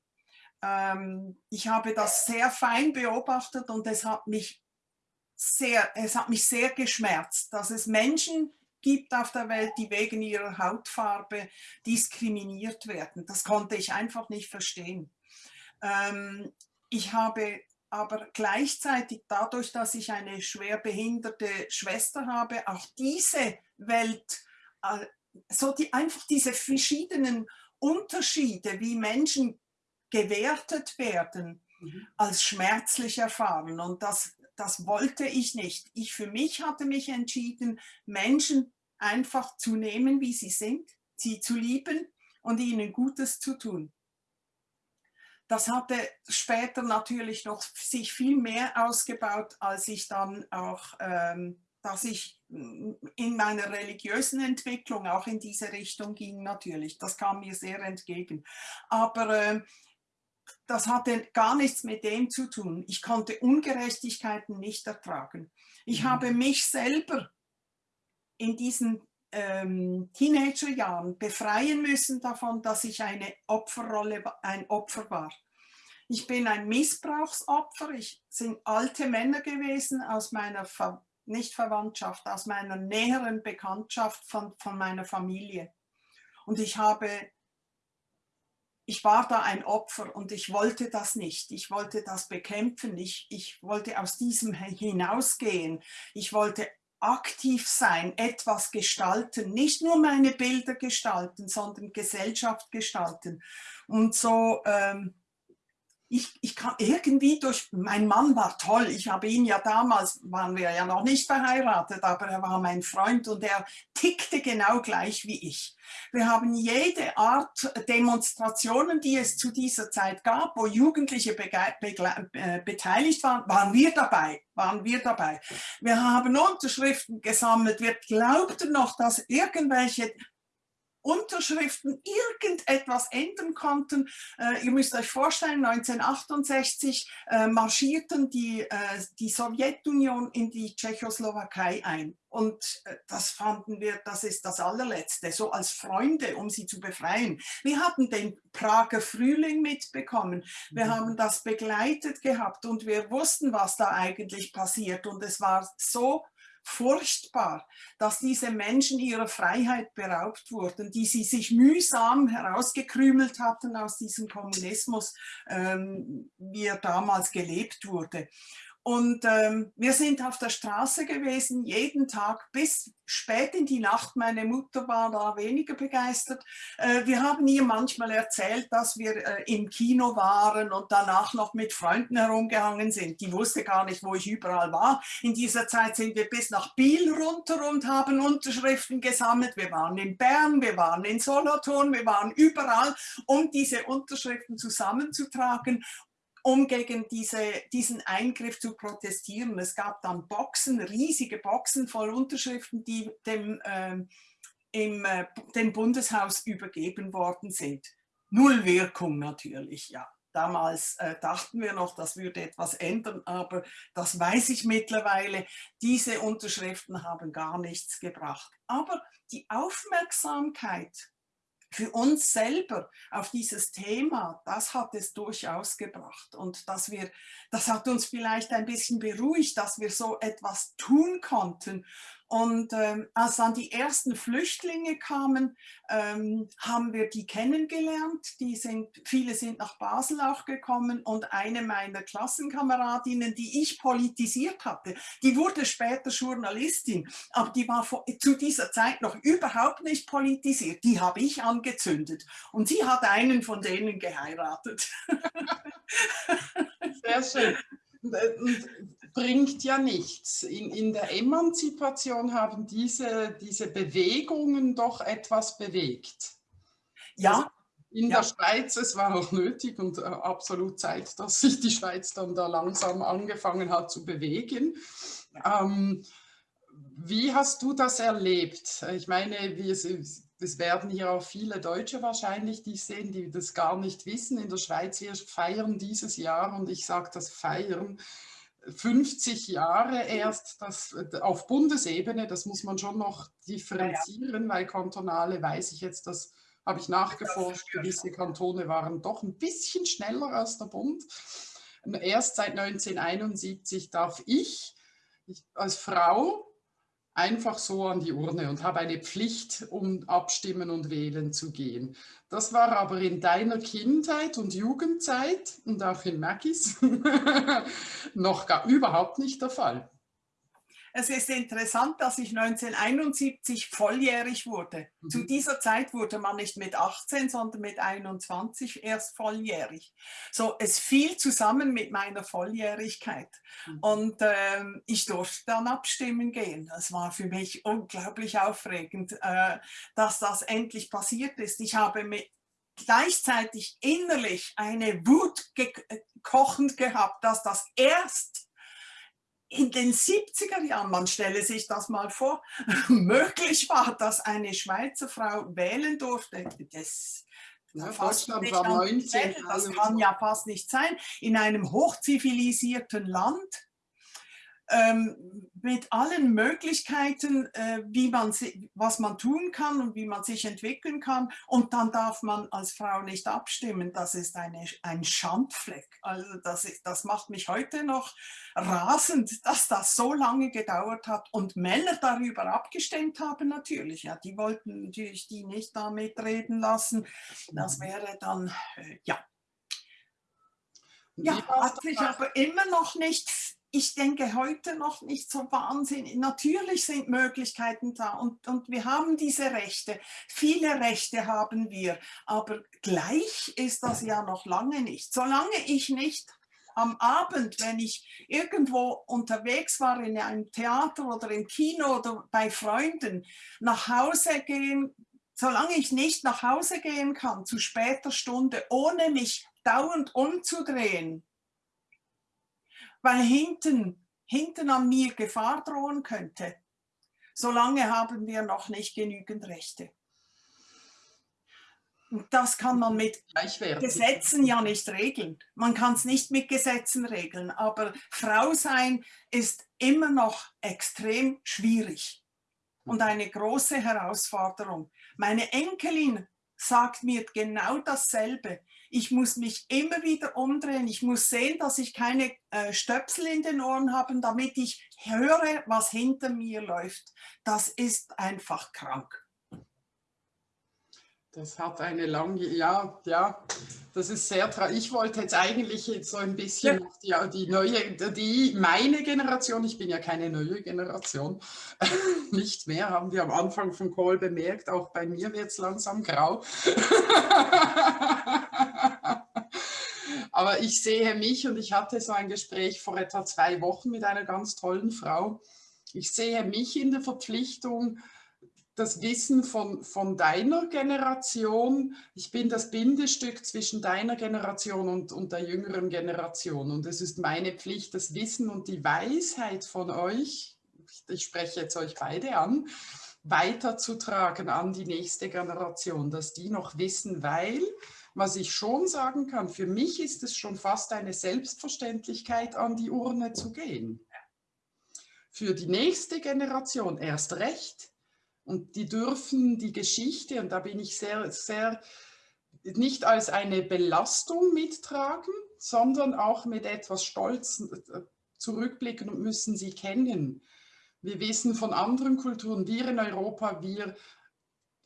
Ähm, ich habe das sehr fein beobachtet und es hat mich sehr, es hat mich sehr geschmerzt, dass es Menschen gibt auf der Welt, die wegen ihrer Hautfarbe diskriminiert werden. Das konnte ich einfach nicht verstehen. Ähm, ich habe aber gleichzeitig dadurch, dass ich eine schwer behinderte Schwester habe, auch diese Welt, äh, so die, einfach diese verschiedenen Unterschiede, wie Menschen gewertet werden, mhm. als schmerzlich erfahren. Und das das wollte ich nicht. Ich für mich hatte mich entschieden, Menschen einfach zu nehmen, wie sie sind, sie zu lieben und ihnen Gutes zu tun. das hatte später natürlich noch sich viel mehr ausgebaut, als ich dann auch, ähm, dass ich in meiner religiösen Entwicklung auch in diese Richtung ging natürlich. Das kam mir sehr entgegen. Aber äh, das hatte gar nichts mit dem zu tun. Ich konnte Ungerechtigkeiten nicht ertragen. Ich mhm. habe mich selber in diesen ähm, Teenagerjahren befreien müssen davon, dass ich eine Opferrolle, ein Opfer war. Ich bin ein Missbrauchsopfer. Ich sind alte Männer gewesen aus meiner Ver nicht Verwandtschaft, aus meiner näheren Bekanntschaft von, von meiner Familie. Und ich habe, ich war da ein Opfer und ich wollte das nicht. Ich wollte das bekämpfen. Ich, ich wollte aus diesem hinausgehen. Ich wollte aktiv sein, etwas gestalten, nicht nur meine Bilder gestalten, sondern Gesellschaft gestalten. Und so ähm, ich, ich kann irgendwie durch, mein Mann war toll, ich habe ihn ja damals, waren wir ja noch nicht verheiratet, aber er war mein Freund und er tickte genau gleich wie ich. Wir haben jede Art Demonstrationen, die es zu dieser Zeit gab, wo Jugendliche äh, beteiligt waren, waren wir dabei, waren wir dabei. Wir haben Unterschriften gesammelt, wir glaubten noch, dass irgendwelche Unterschriften irgendetwas ändern konnten. Äh, ihr müsst euch vorstellen, 1968 äh, marschierten die, äh, die Sowjetunion in die Tschechoslowakei ein. Und äh, das fanden wir, das ist das allerletzte, so als Freunde, um sie zu befreien. Wir hatten den Prager Frühling mitbekommen. Wir mhm. haben das begleitet gehabt und wir wussten, was da eigentlich passiert. Und es war so furchtbar, dass diese Menschen ihrer Freiheit beraubt wurden, die sie sich mühsam herausgekrümelt hatten aus diesem Kommunismus, ähm, wie er damals gelebt wurde. Und ähm, wir sind auf der Straße gewesen, jeden Tag bis spät in die Nacht. Meine Mutter war da weniger begeistert. Äh, wir haben ihr manchmal erzählt, dass wir äh, im Kino waren und danach noch mit Freunden herumgehangen sind. Die wusste gar nicht, wo ich überall war. In dieser Zeit sind wir bis nach Biel runter und haben Unterschriften gesammelt. Wir waren in Bern, wir waren in Solothurn, wir waren überall, um diese Unterschriften zusammenzutragen um gegen diese, diesen Eingriff zu protestieren. Es gab dann Boxen, riesige Boxen voll Unterschriften, die dem, ähm, im, äh, dem Bundeshaus übergeben worden sind. Null Wirkung natürlich, ja. Damals äh, dachten wir noch, das würde etwas ändern, aber das weiß ich mittlerweile. Diese Unterschriften haben gar nichts gebracht. Aber die Aufmerksamkeit für uns selber auf dieses Thema, das hat es durchaus gebracht. Und dass wir, das hat uns vielleicht ein bisschen beruhigt, dass wir so etwas tun konnten. Und ähm, als dann die ersten Flüchtlinge kamen, ähm, haben wir die kennengelernt. Die sind, viele sind nach Basel auch gekommen und eine meiner Klassenkameradinnen, die ich politisiert hatte, die wurde später Journalistin, aber die war vor, zu dieser Zeit noch überhaupt nicht politisiert. Die habe ich angezündet und sie hat einen von denen geheiratet. Sehr schön. Und bringt ja nichts. In, in der Emanzipation haben diese, diese Bewegungen doch etwas bewegt. Ja. Also in ja. der Schweiz, es war auch nötig und äh, absolut Zeit, dass sich die Schweiz dann da langsam angefangen hat zu bewegen. Ähm, wie hast du das erlebt? Ich meine, wie es, werden hier auch viele Deutsche wahrscheinlich, die sehen, die das gar nicht wissen. In der Schweiz, wir feiern dieses Jahr und ich sage das Feiern, 50 Jahre erst das, auf Bundesebene, das muss man schon noch differenzieren, weil kantonale weiß ich jetzt, das habe ich nachgeforscht, gewisse Kantone waren doch ein bisschen schneller als der Bund. Erst seit 1971 darf ich, ich als Frau einfach so an die Urne und habe eine Pflicht, um abstimmen und wählen zu gehen. Das war aber in deiner Kindheit und Jugendzeit und auch in Maggies noch gar überhaupt nicht der Fall. Es ist interessant, dass ich 1971 volljährig wurde. Mhm. Zu dieser Zeit wurde man nicht mit 18, sondern mit 21 erst volljährig. So, es fiel zusammen mit meiner Volljährigkeit. Mhm. Und ähm, ich durfte dann abstimmen gehen. Das war für mich unglaublich aufregend, äh, dass das endlich passiert ist. Ich habe mit gleichzeitig innerlich eine Wut kochend gehabt, dass das erst in den 70er Jahren, man stelle sich das mal vor, möglich war, dass eine Schweizer Frau wählen durfte. Das, ja, Deutschland war 19. Das kann ja fast nicht sein. In einem hochzivilisierten Land ähm, mit allen Möglichkeiten, äh, wie man, was man tun kann und wie man sich entwickeln kann. Und dann darf man als Frau nicht abstimmen. Das ist eine, ein Schandfleck. Also das, ist, das macht mich heute noch rasend, dass das so lange gedauert hat und Männer darüber abgestimmt haben natürlich. Ja, die wollten natürlich die nicht da mitreden lassen. Das mhm. wäre dann, äh, ja. Ja, hat sich aber immer noch nicht ich denke heute noch nicht so wahnsinnig. Natürlich sind Möglichkeiten da und, und wir haben diese Rechte. Viele Rechte haben wir, aber gleich ist das ja noch lange nicht. Solange ich nicht am Abend, wenn ich irgendwo unterwegs war in einem Theater oder im Kino oder bei Freunden, nach Hause gehen, solange ich nicht nach Hause gehen kann zu später Stunde, ohne mich dauernd umzudrehen, weil hinten, hinten an mir Gefahr drohen könnte. Solange haben wir noch nicht genügend Rechte. Und das kann man mit Gesetzen ja nicht regeln. Man kann es nicht mit Gesetzen regeln, aber Frau sein ist immer noch extrem schwierig und eine große Herausforderung. Meine Enkelin sagt mir genau dasselbe ich muss mich immer wieder umdrehen, ich muss sehen, dass ich keine äh, Stöpsel in den Ohren habe, damit ich höre, was hinter mir läuft. Das ist einfach krank. Das hat eine lange, ja, ja, das ist sehr traurig. Ich wollte jetzt eigentlich so ein bisschen ja. die, die, neue, die, meine Generation, ich bin ja keine neue Generation, nicht mehr, haben wir am Anfang von Call bemerkt, auch bei mir wird es langsam grau. Aber ich sehe mich und ich hatte so ein Gespräch vor etwa zwei Wochen mit einer ganz tollen Frau. Ich sehe mich in der Verpflichtung, das Wissen von, von deiner Generation. Ich bin das Bindestück zwischen deiner Generation und, und der jüngeren Generation. Und es ist meine Pflicht, das Wissen und die Weisheit von euch, ich spreche jetzt euch beide an, weiterzutragen an die nächste Generation, dass die noch wissen, weil, was ich schon sagen kann, für mich ist es schon fast eine Selbstverständlichkeit, an die Urne zu gehen. Für die nächste Generation erst recht, und die dürfen die Geschichte, und da bin ich sehr, sehr, nicht als eine Belastung mittragen, sondern auch mit etwas Stolz äh, zurückblicken und müssen sie kennen. Wir wissen von anderen Kulturen, wir in Europa, wir,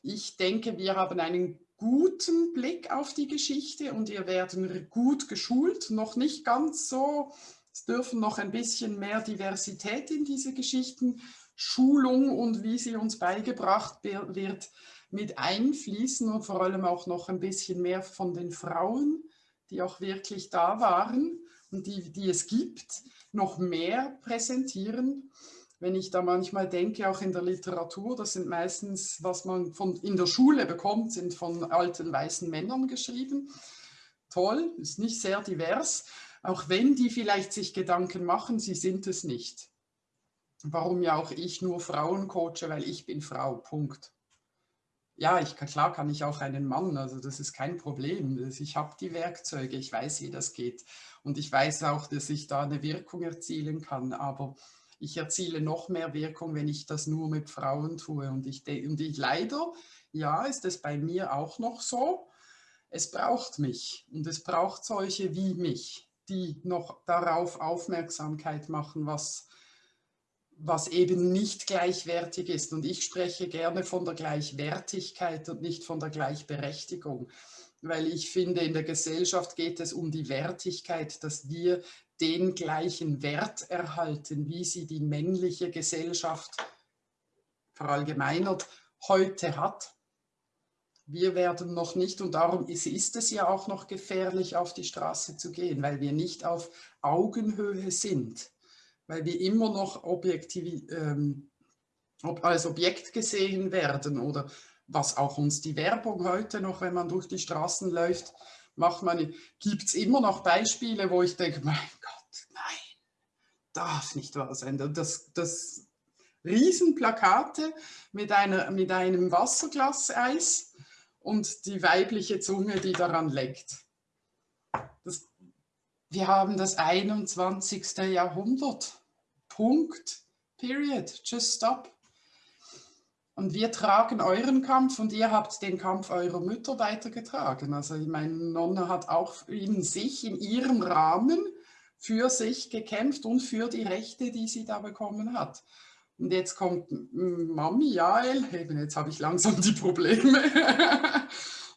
ich denke, wir haben einen guten Blick auf die Geschichte und wir werden gut geschult, noch nicht ganz so, es dürfen noch ein bisschen mehr Diversität in diese Geschichten Schulung und wie sie uns beigebracht wird, mit einfließen und vor allem auch noch ein bisschen mehr von den Frauen, die auch wirklich da waren und die, die es gibt, noch mehr präsentieren. Wenn ich da manchmal denke, auch in der Literatur, das sind meistens, was man von, in der Schule bekommt, sind von alten weißen Männern geschrieben. Toll, ist nicht sehr divers, auch wenn die vielleicht sich Gedanken machen, sie sind es nicht warum ja auch ich nur Frauen coache, weil ich bin Frau, Punkt. Ja, ich, klar kann ich auch einen Mann, also das ist kein Problem. Ich habe die Werkzeuge, ich weiß, wie das geht. Und ich weiß auch, dass ich da eine Wirkung erzielen kann, aber ich erziele noch mehr Wirkung, wenn ich das nur mit Frauen tue. Und ich, und ich leider, ja, ist es bei mir auch noch so, es braucht mich und es braucht solche wie mich, die noch darauf Aufmerksamkeit machen, was was eben nicht gleichwertig ist. Und ich spreche gerne von der Gleichwertigkeit und nicht von der Gleichberechtigung, weil ich finde, in der Gesellschaft geht es um die Wertigkeit, dass wir den gleichen Wert erhalten, wie sie die männliche Gesellschaft verallgemeinert heute hat. Wir werden noch nicht, und darum ist, ist es ja auch noch gefährlich, auf die Straße zu gehen, weil wir nicht auf Augenhöhe sind weil wir immer noch objektiv, ähm, als Objekt gesehen werden oder was auch uns die Werbung heute noch, wenn man durch die Straßen läuft, macht man, gibt es immer noch Beispiele, wo ich denke, mein Gott, nein, darf nicht wahr sein. Das, das Riesenplakate mit, einer, mit einem Wasserglas-Eis und die weibliche Zunge, die daran leckt. Das, wir haben das 21. Jahrhundert. Punkt. Period. Just stop. Und wir tragen euren Kampf und ihr habt den Kampf eurer Mütter weitergetragen. Also meine Nonne hat auch in sich, in ihrem Rahmen für sich gekämpft und für die Rechte, die sie da bekommen hat. Und jetzt kommt Mami, Jael, eben jetzt habe ich langsam die Probleme.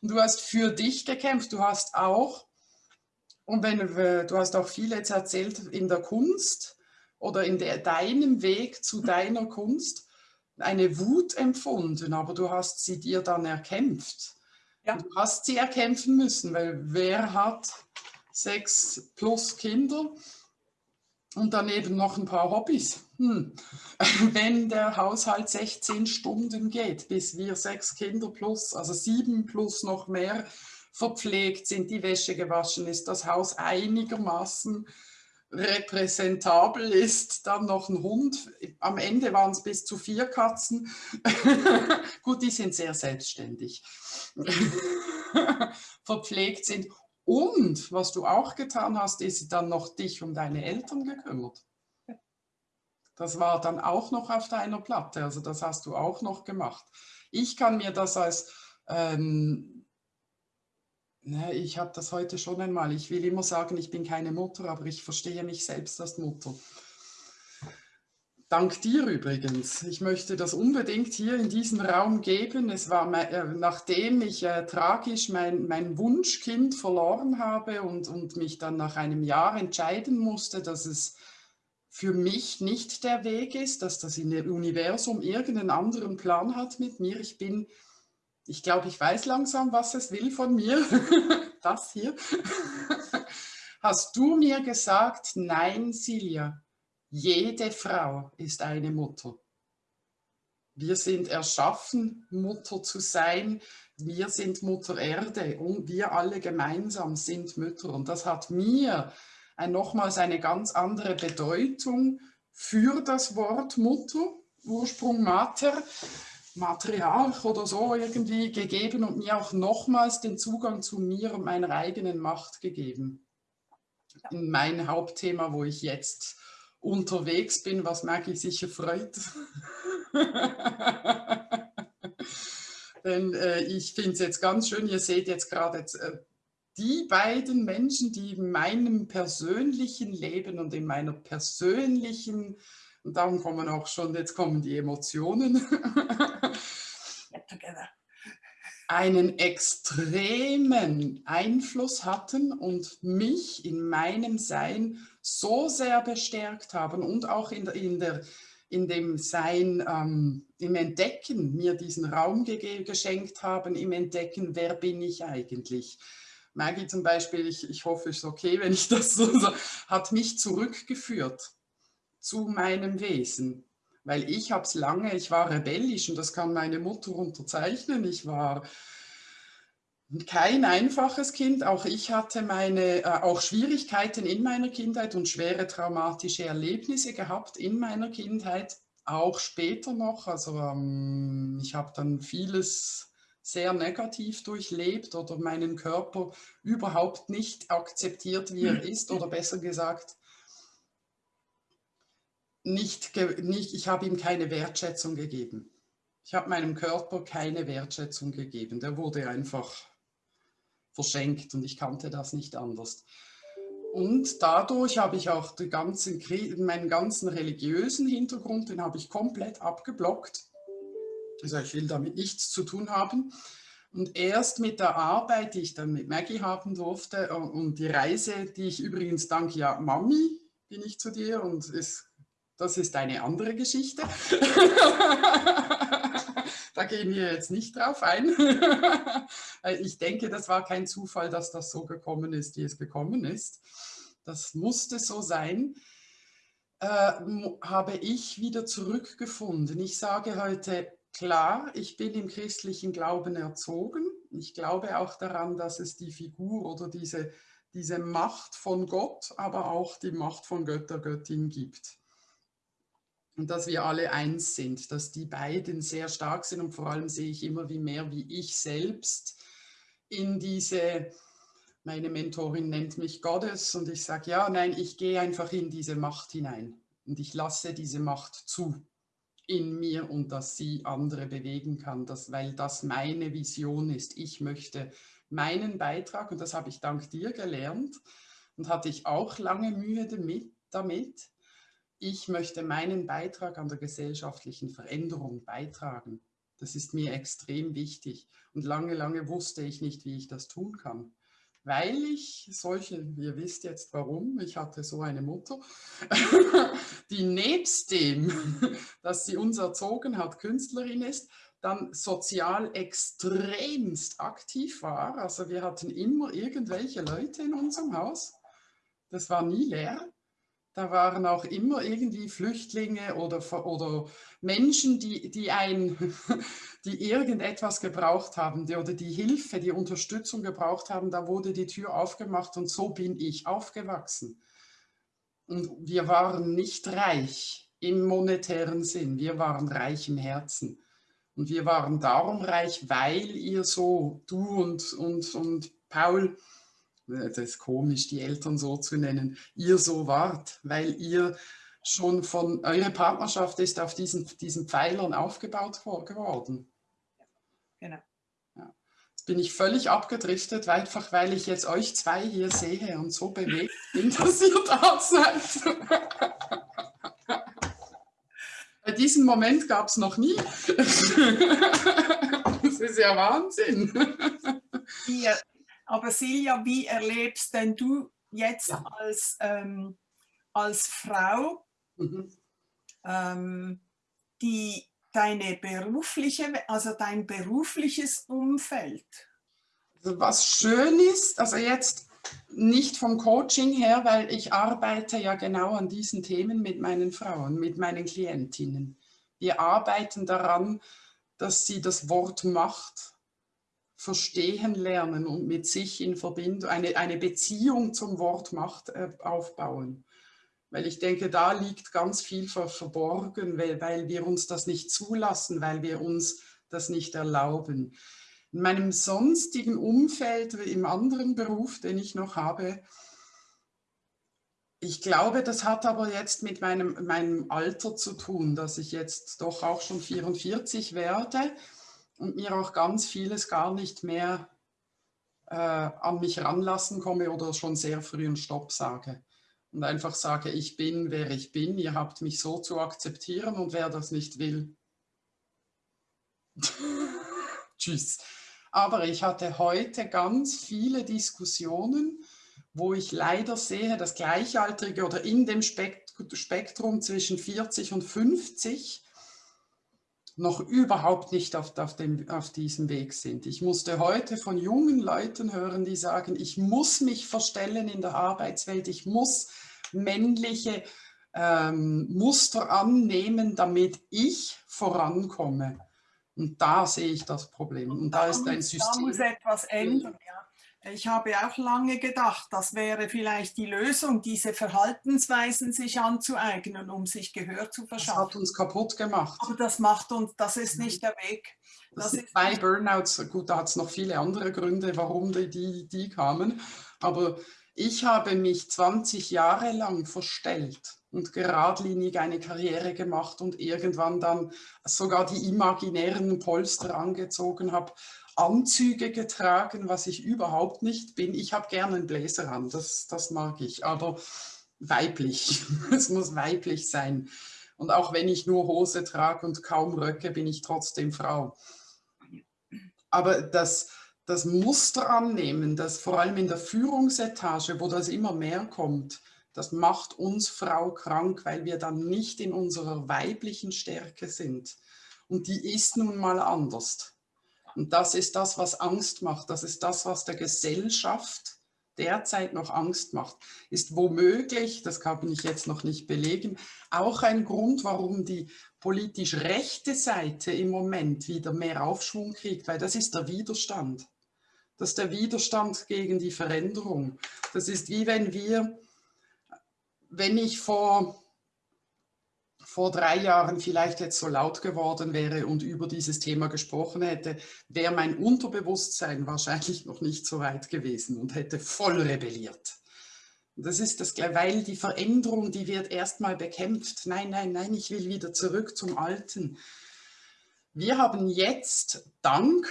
und du hast für dich gekämpft, du hast auch, und wenn, du hast auch viel jetzt erzählt in der Kunst oder in der, deinem Weg zu deiner Kunst, eine Wut empfunden, aber du hast sie dir dann erkämpft. Ja. Du hast sie erkämpfen müssen, weil wer hat sechs plus Kinder und daneben noch ein paar Hobbys? Hm. Wenn der Haushalt 16 Stunden geht, bis wir sechs Kinder plus, also sieben plus noch mehr verpflegt sind, die Wäsche gewaschen ist, das Haus einigermaßen repräsentabel ist, dann noch ein Hund. Am Ende waren es bis zu vier Katzen. Gut, die sind sehr selbstständig. Verpflegt sind. Und was du auch getan hast, ist dann noch dich um deine Eltern gekümmert. Das war dann auch noch auf deiner Platte, also das hast du auch noch gemacht. Ich kann mir das als ähm, Ne, ich habe das heute schon einmal. Ich will immer sagen, ich bin keine Mutter, aber ich verstehe mich selbst als Mutter. Dank dir übrigens. Ich möchte das unbedingt hier in diesem Raum geben. Es war, äh, nachdem ich äh, tragisch mein, mein Wunschkind verloren habe und, und mich dann nach einem Jahr entscheiden musste, dass es für mich nicht der Weg ist, dass das Universum irgendeinen anderen Plan hat mit mir. Ich bin ich glaube, ich weiß langsam, was es will von mir. das hier. Hast du mir gesagt, nein, Silja, jede Frau ist eine Mutter. Wir sind erschaffen, Mutter zu sein. Wir sind Mutter Erde und wir alle gemeinsam sind Mütter. Und das hat mir nochmals eine ganz andere Bedeutung für das Wort Mutter, Ursprung Mater, Matriarch oder so irgendwie gegeben und mir auch nochmals den Zugang zu mir und meiner eigenen Macht gegeben. In mein Hauptthema, wo ich jetzt unterwegs bin, was Maggie sicher freut. Denn äh, ich finde es jetzt ganz schön, ihr seht jetzt gerade äh, die beiden Menschen, die in meinem persönlichen Leben und in meiner persönlichen und darum kommen auch schon, jetzt kommen die Emotionen. einen extremen Einfluss hatten und mich in meinem Sein so sehr bestärkt haben und auch in, in, der, in dem Sein, ähm, im Entdecken mir diesen Raum geschenkt haben, im Entdecken, wer bin ich eigentlich. Maggie zum Beispiel, ich, ich hoffe, es ist okay, wenn ich das so sage, hat mich zurückgeführt zu meinem Wesen. Weil ich habe es lange, ich war rebellisch und das kann meine Mutter unterzeichnen. Ich war kein einfaches Kind. Auch ich hatte meine, äh, auch Schwierigkeiten in meiner Kindheit und schwere traumatische Erlebnisse gehabt in meiner Kindheit, auch später noch. Also ähm, ich habe dann vieles sehr negativ durchlebt oder meinen Körper überhaupt nicht akzeptiert, wie er ist oder besser gesagt, nicht, nicht ich habe ihm keine Wertschätzung gegeben. Ich habe meinem Körper keine Wertschätzung gegeben. Der wurde einfach verschenkt und ich kannte das nicht anders. Und dadurch habe ich auch den ganzen, meinen ganzen religiösen Hintergrund, den habe ich komplett abgeblockt. Also ich will damit nichts zu tun haben. Und erst mit der Arbeit, die ich dann mit Maggie haben durfte und die Reise, die ich übrigens dank ja Mami bin ich zu dir und es das ist eine andere Geschichte. da gehen wir jetzt nicht drauf ein. ich denke, das war kein Zufall, dass das so gekommen ist, wie es gekommen ist. Das musste so sein. Äh, habe ich wieder zurückgefunden. Ich sage heute, klar, ich bin im christlichen Glauben erzogen. Ich glaube auch daran, dass es die Figur oder diese, diese Macht von Gott, aber auch die Macht von Götter, Göttin gibt. Und dass wir alle eins sind, dass die beiden sehr stark sind und vor allem sehe ich immer wie mehr, wie ich selbst in diese, meine Mentorin nennt mich Gottes und ich sage, ja, nein, ich gehe einfach in diese Macht hinein und ich lasse diese Macht zu in mir und dass sie andere bewegen kann, dass, weil das meine Vision ist. Ich möchte meinen Beitrag, und das habe ich dank dir gelernt und hatte ich auch lange Mühe damit, damit, ich möchte meinen Beitrag an der gesellschaftlichen Veränderung beitragen. Das ist mir extrem wichtig. Und lange, lange wusste ich nicht, wie ich das tun kann weil ich solche, ihr wisst jetzt warum, ich hatte so eine Mutter, die nebst dem, dass sie uns erzogen hat, Künstlerin ist, dann sozial extremst aktiv war. Also wir hatten immer irgendwelche Leute in unserem Haus. Das war nie leer. Da waren auch immer irgendwie Flüchtlinge oder, oder Menschen, die, die, ein, die irgendetwas gebraucht haben die, oder die Hilfe, die Unterstützung gebraucht haben. Da wurde die Tür aufgemacht und so bin ich aufgewachsen. Und wir waren nicht reich im monetären Sinn, wir waren reich im Herzen. Und wir waren darum reich, weil ihr so, du und, und, und Paul, das ist komisch, die Eltern so zu nennen, ihr so wart, weil ihr schon von, eure Partnerschaft ist auf diesen, diesen Pfeilern aufgebaut geworden. Genau. Ja. Jetzt bin ich völlig abgedriftet, einfach weil ich jetzt euch zwei hier sehe und so bewegt bin, dass ihr da seid. Bei diesem Moment gab es noch nie. Das ist ja Wahnsinn. Ihr, aber Silja, wie erlebst denn du jetzt ja. als, ähm, als Frau mhm. ähm, die, deine berufliche, also dein berufliches Umfeld? Also was schön ist, also jetzt nicht vom Coaching her, weil ich arbeite ja genau an diesen Themen mit meinen Frauen, mit meinen Klientinnen. Wir arbeiten daran, dass sie das Wort Macht verstehen lernen und mit sich in Verbindung, eine, eine Beziehung zum Wort Macht äh, aufbauen. Weil ich denke, da liegt ganz viel verborgen, weil, weil wir uns das nicht zulassen, weil wir uns das nicht erlauben. In meinem sonstigen Umfeld, im anderen Beruf, den ich noch habe, ich glaube, das hat aber jetzt mit meinem, meinem Alter zu tun, dass ich jetzt doch auch schon 44 werde und mir auch ganz vieles gar nicht mehr äh, an mich ranlassen komme oder schon sehr früh einen Stopp sage. Und einfach sage, ich bin, wer ich bin, ihr habt mich so zu akzeptieren und wer das nicht will. Tschüss. Aber ich hatte heute ganz viele Diskussionen, wo ich leider sehe, dass Gleichaltrige oder in dem Spektrum zwischen 40 und 50 noch überhaupt nicht auf, auf, dem, auf diesem Weg sind. Ich musste heute von jungen Leuten hören, die sagen, ich muss mich verstellen in der Arbeitswelt, ich muss männliche ähm, Muster annehmen, damit ich vorankomme. Und da sehe ich das Problem. Und da, da ist ein System. Da muss etwas ändern, ja. Ich habe auch lange gedacht, das wäre vielleicht die Lösung, diese Verhaltensweisen sich anzueignen, um sich Gehör zu verschaffen. Das hat uns kaputt gemacht. Aber das macht uns, das ist nicht der Weg. Das, das sind zwei Burnouts, gut, da hat es noch viele andere Gründe, warum die, die, die kamen. Aber ich habe mich 20 Jahre lang verstellt und geradlinig eine Karriere gemacht und irgendwann dann sogar die imaginären Polster angezogen habe, Anzüge getragen, was ich überhaupt nicht bin. Ich habe gerne einen Bläser an, das, das mag ich, aber weiblich. es muss weiblich sein. Und auch wenn ich nur Hose trage und kaum Röcke, bin ich trotzdem Frau. Aber das, das Muster annehmen, das vor allem in der Führungsetage, wo das immer mehr kommt, das macht uns Frau krank, weil wir dann nicht in unserer weiblichen Stärke sind. Und die ist nun mal anders. Und das ist das, was Angst macht. Das ist das, was der Gesellschaft derzeit noch Angst macht, ist womöglich, das kann ich jetzt noch nicht belegen, auch ein Grund, warum die politisch rechte Seite im Moment wieder mehr Aufschwung kriegt, weil das ist der Widerstand. Das ist der Widerstand gegen die Veränderung. Das ist wie wenn wir, wenn ich vor vor drei Jahren vielleicht jetzt so laut geworden wäre und über dieses Thema gesprochen hätte, wäre mein Unterbewusstsein wahrscheinlich noch nicht so weit gewesen und hätte voll rebelliert. Das ist das, weil die Veränderung, die wird erstmal bekämpft. Nein, nein, nein, ich will wieder zurück zum Alten. Wir haben jetzt dank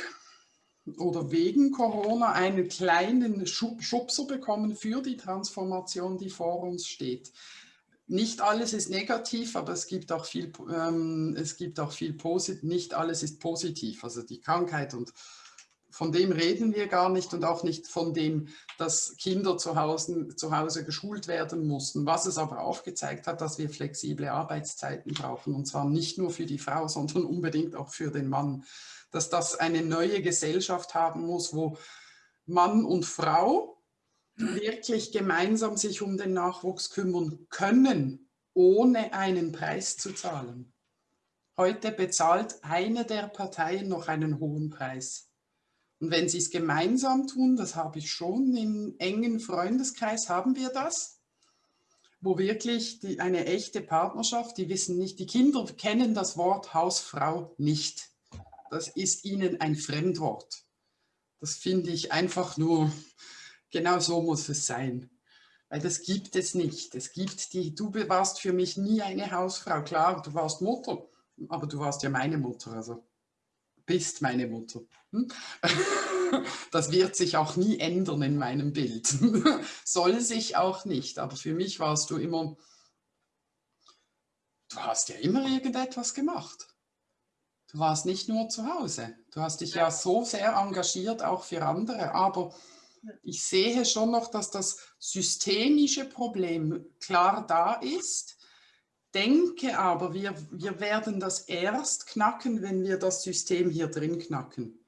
oder wegen Corona einen kleinen Schubser bekommen für die Transformation, die vor uns steht nicht alles ist negativ, aber es gibt auch viel, ähm, es gibt auch viel positiv, nicht alles ist positiv. Also die Krankheit und von dem reden wir gar nicht und auch nicht von dem, dass Kinder zu Hause, zu Hause geschult werden mussten. Was es aber aufgezeigt hat, dass wir flexible Arbeitszeiten brauchen und zwar nicht nur für die Frau, sondern unbedingt auch für den Mann. Dass das eine neue Gesellschaft haben muss, wo Mann und Frau wirklich gemeinsam sich um den Nachwuchs kümmern können, ohne einen Preis zu zahlen. Heute bezahlt eine der Parteien noch einen hohen Preis. Und wenn sie es gemeinsam tun, das habe ich schon, im engen Freundeskreis haben wir das, wo wirklich die, eine echte Partnerschaft, die wissen nicht, die Kinder kennen das Wort Hausfrau nicht. Das ist ihnen ein Fremdwort. Das finde ich einfach nur Genau so muss es sein. Weil das gibt es nicht. Es gibt die, du warst für mich nie eine Hausfrau. Klar, du warst Mutter, aber du warst ja meine Mutter, also bist meine Mutter. Hm? Das wird sich auch nie ändern in meinem Bild. Soll sich auch nicht, aber für mich warst du immer, du hast ja immer irgendetwas gemacht. Du warst nicht nur zu Hause. Du hast dich ja so sehr engagiert, auch für andere, aber ich sehe schon noch, dass das systemische Problem klar da ist, denke aber, wir, wir werden das erst knacken, wenn wir das System hier drin knacken.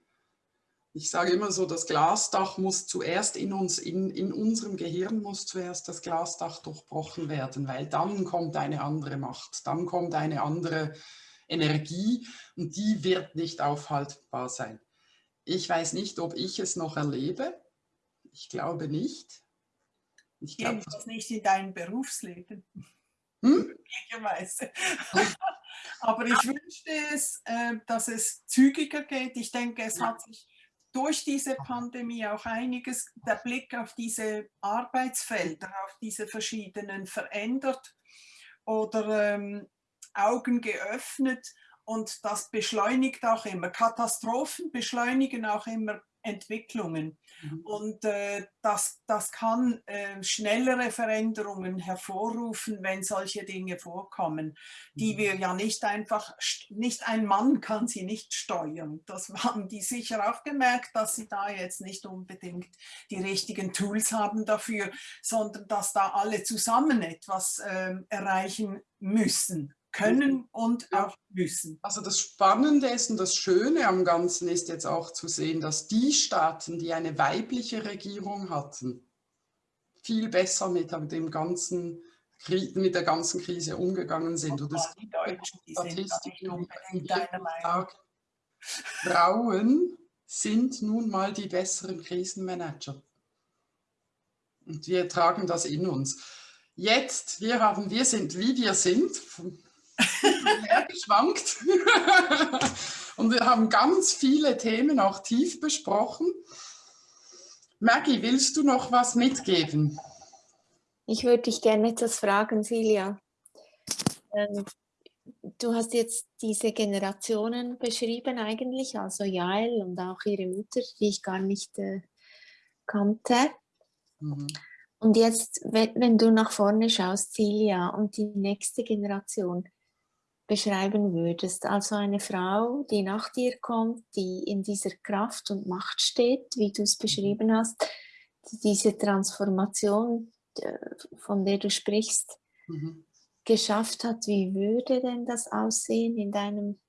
Ich sage immer so, das Glasdach muss zuerst in uns, in, in unserem Gehirn muss zuerst das Glasdach durchbrochen werden, weil dann kommt eine andere Macht, dann kommt eine andere Energie und die wird nicht aufhaltbar sein. Ich weiß nicht, ob ich es noch erlebe, ich glaube nicht. Ich glaube nicht in deinem Berufsleben. Hm? Möglicherweise. Aber ich wünschte es, äh, dass es zügiger geht. Ich denke, es hat sich durch diese Pandemie auch einiges, der Blick auf diese Arbeitsfelder, auf diese verschiedenen verändert oder ähm, Augen geöffnet und das beschleunigt auch immer. Katastrophen beschleunigen auch immer Entwicklungen. Mhm. Und äh, das, das kann äh, schnellere Veränderungen hervorrufen, wenn solche Dinge vorkommen, die mhm. wir ja nicht einfach, nicht ein Mann kann sie nicht steuern. Das haben die sicher auch gemerkt, dass sie da jetzt nicht unbedingt die richtigen Tools haben dafür, sondern dass da alle zusammen etwas äh, erreichen müssen können und auch müssen. Also das Spannende ist und das Schöne am Ganzen ist jetzt auch zu sehen, dass die Staaten, die eine weibliche Regierung hatten, viel besser mit dem ganzen mit der ganzen Krise umgegangen sind. Und die Deutschen, die Statistiken, sind Frauen sind nun mal die besseren Krisenmanager. Und wir tragen das in uns. Jetzt, wir haben, wir sind, wie wir sind, geschwankt. Und wir haben ganz viele Themen auch tief besprochen. Maggie, willst du noch was mitgeben? Ich würde dich gerne etwas fragen, Silja. Ähm, du hast jetzt diese Generationen beschrieben eigentlich, also Jael und auch ihre Mutter, die ich gar nicht äh, kannte. Mhm. Und jetzt, wenn, wenn, du nach vorne schaust, Silja, und die nächste Generation, beschreiben würdest. Also eine Frau, die nach dir kommt, die in dieser Kraft und Macht steht, wie du es mhm. beschrieben hast, diese Transformation, äh, von der du sprichst, mhm. geschafft hat. Wie würde denn das aussehen in deinem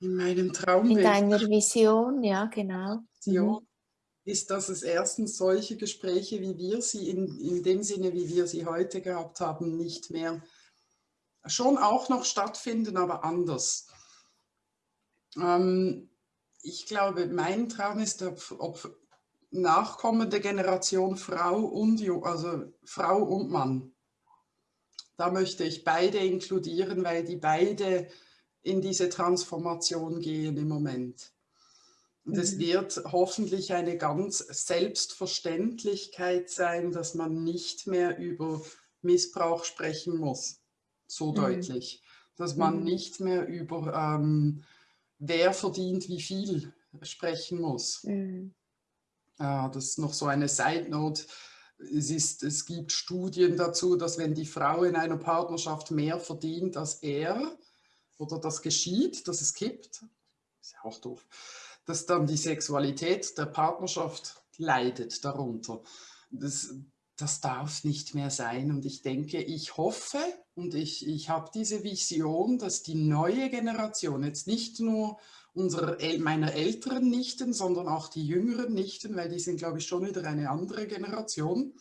in meinem Traumbild? In deiner Vision, ja genau. Ja. Mhm. ist, dass es erstens solche Gespräche, wie wir sie in, in dem Sinne, wie wir sie heute gehabt haben, nicht mehr schon auch noch stattfinden, aber anders. Ähm, ich glaube, mein Traum ist, ob, ob nachkommende Generation Frau und, also Frau und Mann. Da möchte ich beide inkludieren, weil die beide in diese Transformation gehen im Moment. Und es mhm. wird hoffentlich eine ganz Selbstverständlichkeit sein, dass man nicht mehr über Missbrauch sprechen muss, so mhm. deutlich. Dass man mhm. nicht mehr über ähm, wer verdient wie viel sprechen muss. Mhm. Äh, das ist noch so eine Side Note. Es, ist, es gibt Studien dazu, dass wenn die Frau in einer Partnerschaft mehr verdient als er oder das geschieht, dass es kippt, ist ja auch doof, dass dann die Sexualität der Partnerschaft leidet darunter. Das, das darf nicht mehr sein. Und ich denke, ich hoffe und ich, ich habe diese Vision, dass die neue Generation jetzt nicht nur unserer, meiner älteren Nichten, sondern auch die jüngeren Nichten, weil die sind, glaube ich, schon wieder eine andere Generation,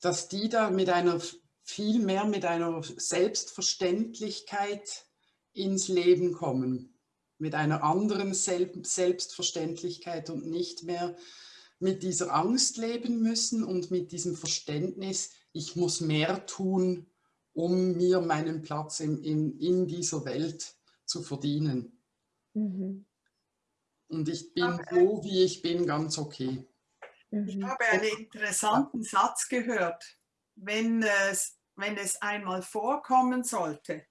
dass die da mit einer viel mehr mit einer Selbstverständlichkeit ins Leben kommen, mit einer anderen Selbstverständlichkeit und nicht mehr mit dieser Angst leben müssen und mit diesem Verständnis, ich muss mehr tun, um mir meinen Platz in, in, in dieser Welt zu verdienen. Mhm. Und ich bin so, wie ich bin, ganz okay. Ich mhm. habe einen interessanten Satz gehört. Wenn es, wenn es einmal vorkommen sollte,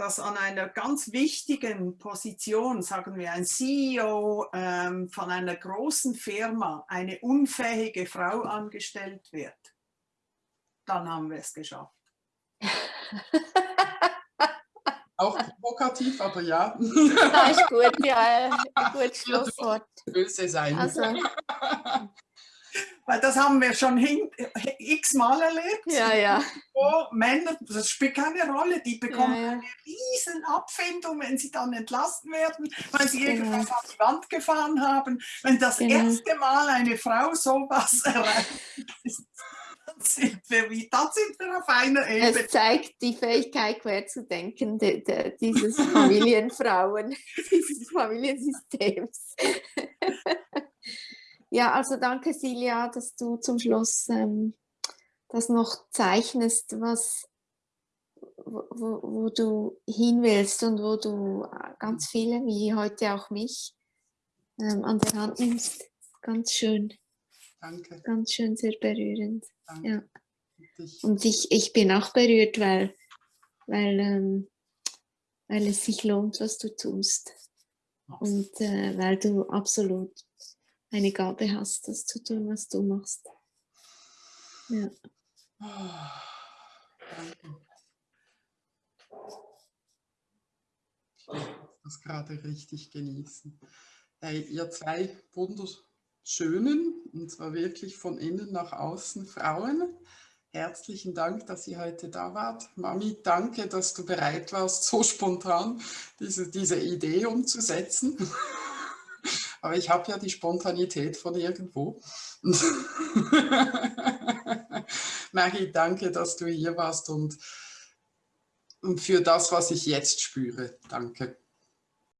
dass an einer ganz wichtigen Position, sagen wir ein CEO ähm, von einer großen Firma, eine unfähige Frau angestellt wird, dann haben wir es geschafft. Auch provokativ, aber ja. Das ist gut, ja, ein gutes Schlusswort. Böse sein. Also, weil das haben wir schon x-mal erlebt. Ja, ja. Wo Männer, das spielt keine Rolle, die bekommen ja, ja. Riesen Abfindung, wenn sie dann entlassen werden, weil sie genau. irgendwas an die Wand gefahren haben. Wenn das genau. erste Mal eine Frau sowas erreicht, dann sind wir, wie, dann sind wir auf einer Ebene. Es zeigt die Fähigkeit, quer zu denken, de, de, dieses Familienfrauen, dieses Familiensystems. Ja, also danke Silja, dass du zum Schluss ähm, das noch zeichnest, was, wo, wo, du hin willst und wo du ganz viele, wie heute auch mich, ähm, an der Hand nimmst. Ganz schön. Danke. Ganz schön, sehr berührend. Danke. Ja. Und ich, ich bin auch berührt, weil, weil, ähm, weil es sich lohnt, was du tust. Und äh, weil du absolut eine Gabe hast, das zu tun, was du machst. Ja. danke. Das gerade richtig genießen. Hey, ihr zwei wunderschönen, und zwar wirklich von innen nach außen Frauen, herzlichen Dank, dass ihr heute da wart. Mami, danke, dass du bereit warst, so spontan diese, diese Idee umzusetzen. Aber ich habe ja die Spontanität von irgendwo. Maggie, danke, dass du hier warst und für das, was ich jetzt spüre. Danke.